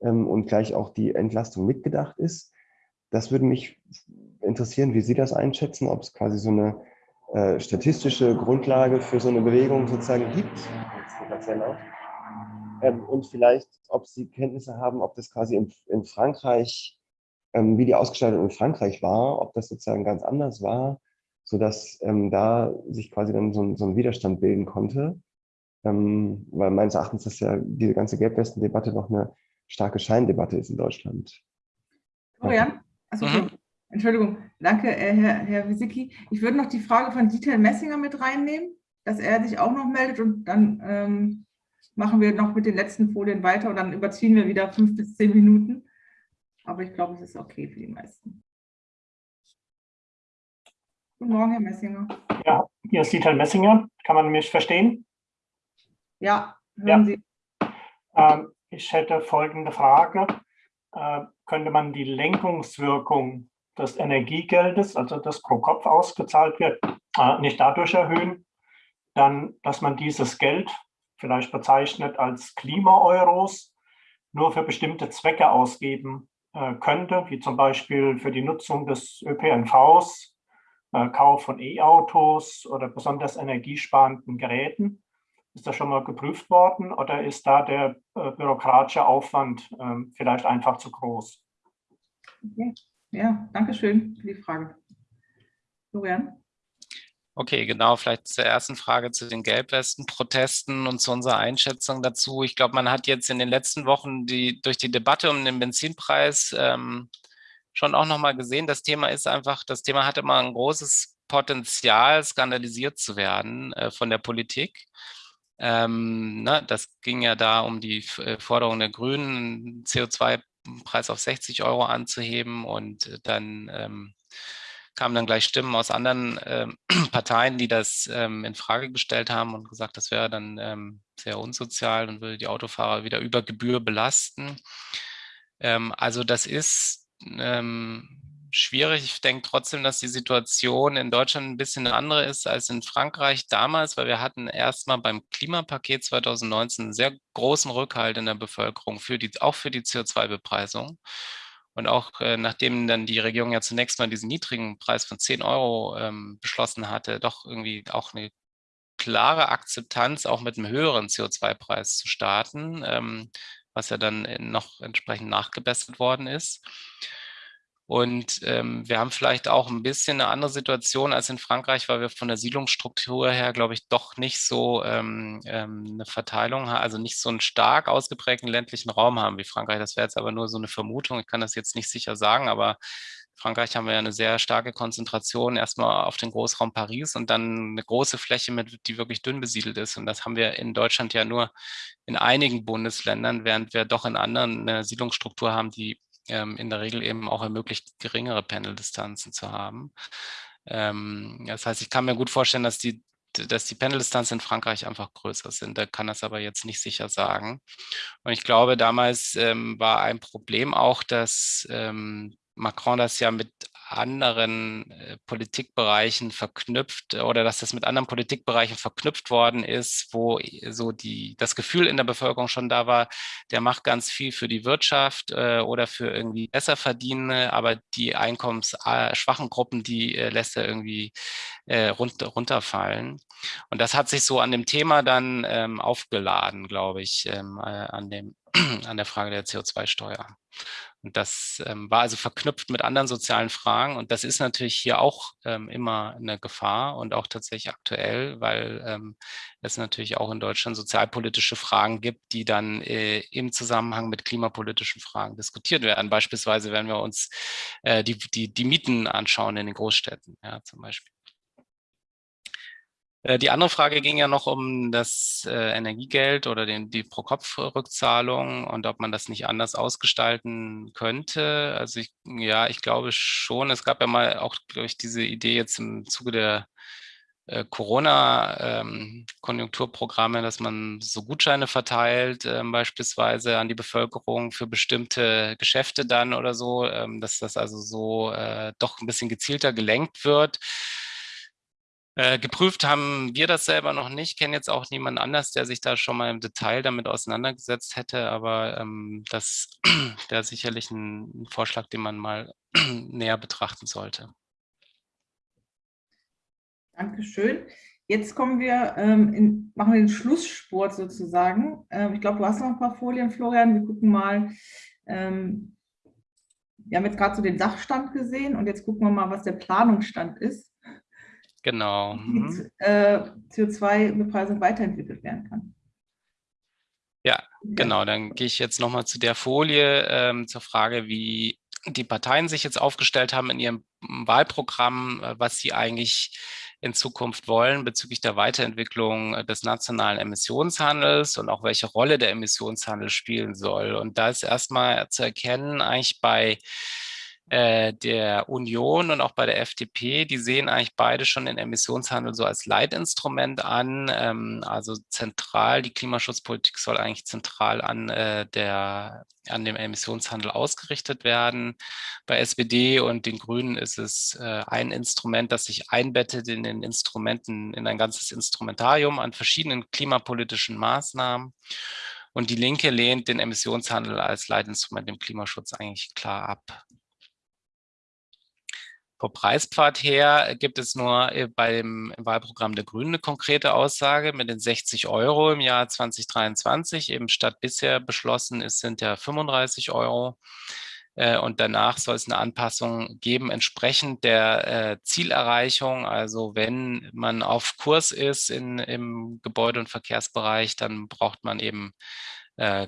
ähm, und gleich auch die Entlastung mitgedacht ist. Das würde mich interessieren, wie Sie das einschätzen, ob es quasi so eine äh, statistische Grundlage für so eine Bewegung sozusagen gibt. Ähm, und vielleicht, ob Sie Kenntnisse haben, ob das quasi in, in Frankreich, ähm, wie die Ausgestaltung in Frankreich war, ob das sozusagen ganz anders war, sodass ähm, da sich quasi dann so, so ein Widerstand bilden konnte. Ähm, weil meines Erachtens ist ja diese ganze Gelbwesten-Debatte noch eine starke Scheindebatte ist in Deutschland. Florian, also mhm. Entschuldigung, danke, äh, Herr, Herr Wisicki. Ich würde noch die Frage von Dieter Messinger mit reinnehmen, dass er sich auch noch meldet und dann ähm, machen wir noch mit den letzten Folien weiter und dann überziehen wir wieder fünf bis zehn Minuten. Aber ich glaube, es ist okay für die meisten. Guten Morgen, Herr Messinger. Ja, hier ist Dieter Messinger. Kann man mich verstehen? Ja, hören ja. Sie. Ähm, ich hätte folgende Frage. Äh, könnte man die Lenkungswirkung des Energiegeldes, also das pro Kopf ausgezahlt wird, äh, nicht dadurch erhöhen, dann, dass man dieses Geld vielleicht bezeichnet als Klima-Euros, nur für bestimmte Zwecke ausgeben äh, könnte, wie zum Beispiel für die Nutzung des ÖPNVs, äh, Kauf von E-Autos oder besonders energiesparenden Geräten. Ist das schon mal geprüft worden oder ist da der äh, bürokratische Aufwand ähm, vielleicht einfach zu groß? Okay. Ja, danke schön für die Frage. Florian? Okay, genau, vielleicht zur ersten Frage zu den Gelbwesten-Protesten und zu unserer Einschätzung dazu. Ich glaube, man hat jetzt in den letzten Wochen die, durch die Debatte um den Benzinpreis ähm, schon auch nochmal gesehen, das Thema ist einfach, das Thema hat immer ein großes Potenzial, skandalisiert zu werden äh, von der Politik. Ähm, ne, das ging ja da um die äh, Forderung der Grünen, CO2-Preis auf 60 Euro anzuheben und äh, dann ähm, kamen dann gleich Stimmen aus anderen ähm, Parteien, die das ähm, in Frage gestellt haben und gesagt, das wäre dann ähm, sehr unsozial und würde die Autofahrer wieder über Gebühr belasten. Ähm, also das ist ähm, schwierig. Ich denke trotzdem, dass die Situation in Deutschland ein bisschen andere ist als in Frankreich damals, weil wir hatten erstmal beim Klimapaket 2019 einen sehr großen Rückhalt in der Bevölkerung, für die, auch für die CO2-Bepreisung. Und auch äh, nachdem dann die Regierung ja zunächst mal diesen niedrigen Preis von 10 Euro ähm, beschlossen hatte, doch irgendwie auch eine klare Akzeptanz, auch mit einem höheren CO2-Preis zu starten, ähm, was ja dann noch entsprechend nachgebessert worden ist. Und ähm, wir haben vielleicht auch ein bisschen eine andere Situation als in Frankreich, weil wir von der Siedlungsstruktur her, glaube ich, doch nicht so ähm, ähm, eine Verteilung haben, also nicht so einen stark ausgeprägten ländlichen Raum haben wie Frankreich. Das wäre jetzt aber nur so eine Vermutung. Ich kann das jetzt nicht sicher sagen, aber Frankreich haben wir ja eine sehr starke Konzentration erstmal auf den Großraum Paris und dann eine große Fläche, mit, die wirklich dünn besiedelt ist. Und das haben wir in Deutschland ja nur in einigen Bundesländern, während wir doch in anderen eine Siedlungsstruktur haben, die ähm, in der Regel eben auch ermöglicht, geringere Pendeldistanzen zu haben. Ähm, das heißt, ich kann mir gut vorstellen, dass die, dass die Pendeldistanzen in Frankreich einfach größer sind. Da kann das aber jetzt nicht sicher sagen. Und ich glaube, damals ähm, war ein Problem auch, dass ähm, Macron das ja mit anderen äh, Politikbereichen verknüpft oder dass das mit anderen Politikbereichen verknüpft worden ist, wo so die, das Gefühl in der Bevölkerung schon da war, der macht ganz viel für die Wirtschaft äh, oder für irgendwie besser verdienende, aber die einkommensschwachen Gruppen, die äh, lässt er irgendwie äh, runter, runterfallen. Und das hat sich so an dem Thema dann ähm, aufgeladen, glaube ich, ähm, äh, an, dem, an der Frage der CO2-Steuer. Und das ähm, war also verknüpft mit anderen sozialen Fragen. Und das ist natürlich hier auch ähm, immer eine Gefahr und auch tatsächlich aktuell, weil ähm, es natürlich auch in Deutschland sozialpolitische Fragen gibt, die dann äh, im Zusammenhang mit klimapolitischen Fragen diskutiert werden. Beispielsweise, wenn wir uns äh, die, die, die Mieten anschauen in den Großstädten, ja, zum Beispiel. Äh, die andere Frage ging ja noch um das äh, Energiegeld oder den, die Pro-Kopf-Rückzahlung und ob man das nicht anders ausgestalten könnte. Also ich, ja, ich glaube schon. Es gab ja mal auch, glaube ich, diese Idee jetzt im Zuge der äh, Corona-Konjunkturprogramme, ähm, dass man so Gutscheine verteilt, ähm, beispielsweise an die Bevölkerung für bestimmte Geschäfte dann oder so, ähm, dass das also so doch ein bisschen gezielter gelenkt wird. Äh, geprüft haben wir das selber noch nicht, kenne jetzt auch niemand anders, der sich da schon mal im Detail damit auseinandergesetzt hätte, aber ähm, das wäre sicherlich ein, ein Vorschlag, den man mal näher betrachten sollte. Dankeschön. Jetzt kommen wir, ähm, in, machen wir den Schlusssport sozusagen. Ähm, ich glaube, du hast noch ein paar Folien, Florian. Wir gucken mal. Ähm, wir haben jetzt gerade so den Sachstand gesehen und jetzt gucken wir mal, was der Planungsstand ist. Genau. Mhm. Äh, CO2-Bepreisung weiterentwickelt werden kann. Ja, genau. Dann gehe ich jetzt nochmal zu der Folie ähm, zur Frage, wie die Parteien sich jetzt aufgestellt haben in ihrem Wahlprogramm, äh, was sie eigentlich in Zukunft wollen bezüglich der Weiterentwicklung äh, des nationalen Emissionshandels und auch welche Rolle der Emissionshandel spielen soll. Und da ist erstmal zu erkennen, eigentlich bei äh, der Union und auch bei der FDP, die sehen eigentlich beide schon den Emissionshandel so als Leitinstrument an. Ähm, also zentral, die Klimaschutzpolitik soll eigentlich zentral an, äh, der, an dem Emissionshandel ausgerichtet werden. Bei SPD und den Grünen ist es äh, ein Instrument, das sich einbettet in den Instrumenten, in ein ganzes Instrumentarium an verschiedenen klimapolitischen Maßnahmen. Und die Linke lehnt den Emissionshandel als Leitinstrument im Klimaschutz eigentlich klar ab. Vom Preispfad her gibt es nur äh, beim Wahlprogramm der Grünen eine konkrete Aussage mit den 60 Euro im Jahr 2023. Eben statt bisher beschlossen ist, sind ja 35 Euro. Äh, und danach soll es eine Anpassung geben, entsprechend der äh, Zielerreichung. Also wenn man auf Kurs ist in, im Gebäude- und Verkehrsbereich, dann braucht man eben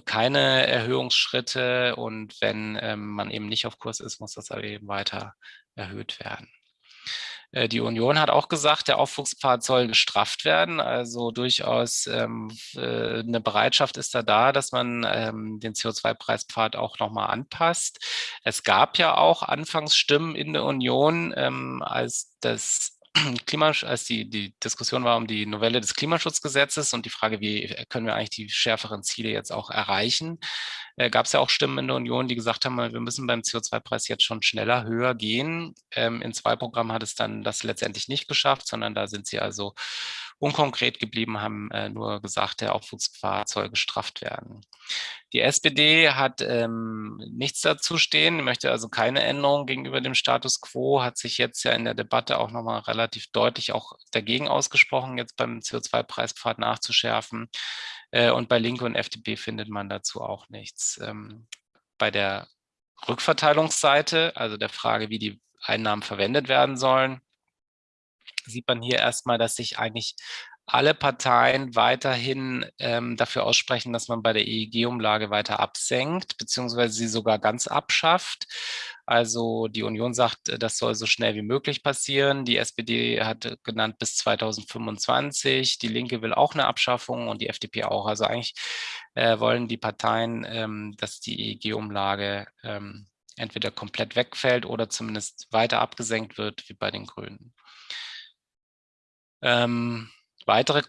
keine Erhöhungsschritte. Und wenn ähm, man eben nicht auf Kurs ist, muss das eben weiter erhöht werden. Äh, die Union hat auch gesagt, der Aufwuchspfad soll gestrafft werden. Also durchaus ähm, äh, eine Bereitschaft ist da da, dass man ähm, den CO2-Preispfad auch nochmal anpasst. Es gab ja auch Anfangsstimmen in der Union, ähm, als das Klimasch als die, die Diskussion war um die Novelle des Klimaschutzgesetzes und die Frage, wie können wir eigentlich die schärferen Ziele jetzt auch erreichen, äh, gab es ja auch Stimmen in der Union, die gesagt haben, wir müssen beim CO2-Preis jetzt schon schneller höher gehen. Ähm, in zwei Programmen hat es dann das letztendlich nicht geschafft, sondern da sind sie also unkonkret geblieben, haben äh, nur gesagt, der Aufwuchspfad soll gestrafft werden. Die SPD hat ähm, nichts dazu stehen, möchte also keine Änderung gegenüber dem Status quo, hat sich jetzt ja in der Debatte auch nochmal relativ deutlich auch dagegen ausgesprochen, jetzt beim CO2-Preispfad nachzuschärfen. Äh, und bei Linke und FDP findet man dazu auch nichts. Ähm, bei der Rückverteilungsseite, also der Frage, wie die Einnahmen verwendet werden sollen, sieht man hier erstmal, dass sich eigentlich alle Parteien weiterhin ähm, dafür aussprechen, dass man bei der EEG-Umlage weiter absenkt, beziehungsweise sie sogar ganz abschafft. Also die Union sagt, äh, das soll so schnell wie möglich passieren. Die SPD hat genannt bis 2025. Die Linke will auch eine Abschaffung und die FDP auch. Also eigentlich äh, wollen die Parteien, ähm, dass die EEG-Umlage ähm, entweder komplett wegfällt oder zumindest weiter abgesenkt wird, wie bei den Grünen. Ähm, weitere äh,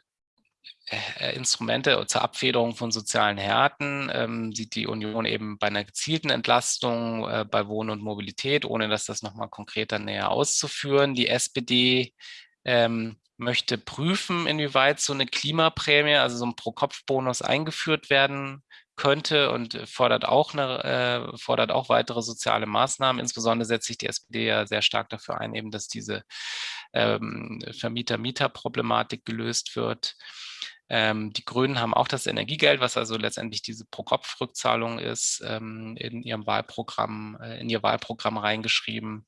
Instrumente zur Abfederung von sozialen Härten ähm, sieht die Union eben bei einer gezielten Entlastung äh, bei Wohnen und Mobilität, ohne dass das nochmal konkreter näher auszuführen. Die SPD ähm, möchte prüfen, inwieweit so eine Klimaprämie, also so ein Pro-Kopf-Bonus eingeführt werden könnte und fordert auch, eine, äh, fordert auch weitere soziale Maßnahmen. Insbesondere setzt sich die SPD ja sehr stark dafür ein, eben, dass diese ähm, Vermieter-Mieter-Problematik gelöst wird. Ähm, die Grünen haben auch das Energiegeld, was also letztendlich diese Pro-Kopf-Rückzahlung ist, ähm, in ihrem Wahlprogramm, äh, in ihr Wahlprogramm reingeschrieben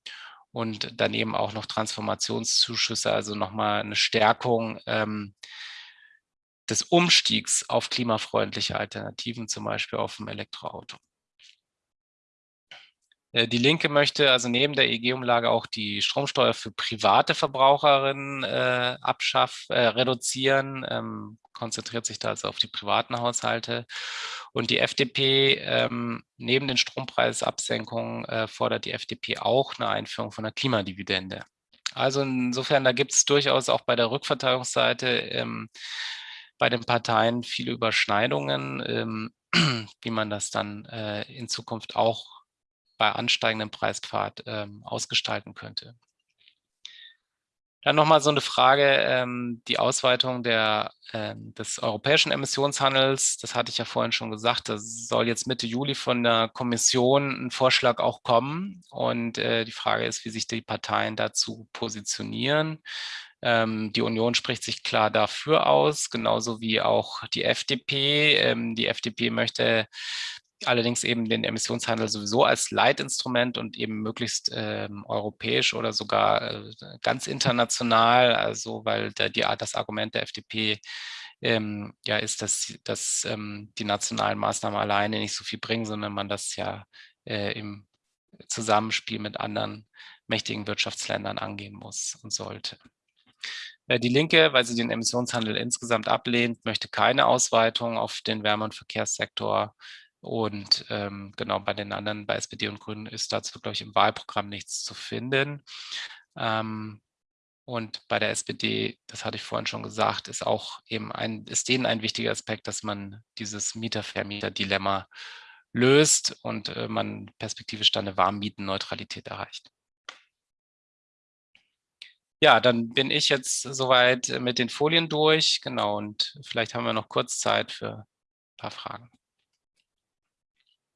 und daneben auch noch Transformationszuschüsse, also nochmal eine Stärkung ähm, des Umstiegs auf klimafreundliche Alternativen, zum Beispiel auf dem Elektroauto. Äh, die Linke möchte also neben der EG-Umlage auch die Stromsteuer für private Verbraucherinnen äh, abschaff, äh, reduzieren, ähm, konzentriert sich da also auf die privaten Haushalte. Und die FDP, ähm, neben den Strompreisabsenkungen, äh, fordert die FDP auch eine Einführung von einer Klimadividende. Also insofern, da gibt es durchaus auch bei der Rückverteilungsseite ähm, bei den Parteien viele Überschneidungen, ähm, wie man das dann äh, in Zukunft auch bei ansteigendem Preispfad ähm, ausgestalten könnte. Dann nochmal so eine Frage, ähm, die Ausweitung der, äh, des europäischen Emissionshandels. Das hatte ich ja vorhin schon gesagt, da soll jetzt Mitte Juli von der Kommission ein Vorschlag auch kommen. Und äh, die Frage ist, wie sich die Parteien dazu positionieren. Ähm, die Union spricht sich klar dafür aus, genauso wie auch die FDP. Ähm, die FDP möchte allerdings eben den Emissionshandel sowieso als Leitinstrument und eben möglichst ähm, europäisch oder sogar äh, ganz international, also weil der, die, das Argument der FDP ähm, ja ist, dass, dass ähm, die nationalen Maßnahmen alleine nicht so viel bringen, sondern man das ja äh, im Zusammenspiel mit anderen mächtigen Wirtschaftsländern angehen muss und sollte. Äh, die Linke, weil sie den Emissionshandel insgesamt ablehnt, möchte keine Ausweitung auf den Wärme- und Verkehrssektor Und ähm, genau bei den anderen, bei SPD und Grünen, ist dazu, glaube ich, im Wahlprogramm nichts zu finden. Ähm, und bei der SPD, das hatte ich vorhin schon gesagt, ist auch eben ein, ist denen ein wichtiger Aspekt, dass man dieses Mieter-Vermieter-Dilemma löst und äh, man perspektivisch dann eine Warmmietenneutralität erreicht. Ja, dann bin ich jetzt soweit mit den Folien durch. Genau, und vielleicht haben wir noch kurz Zeit für ein paar Fragen.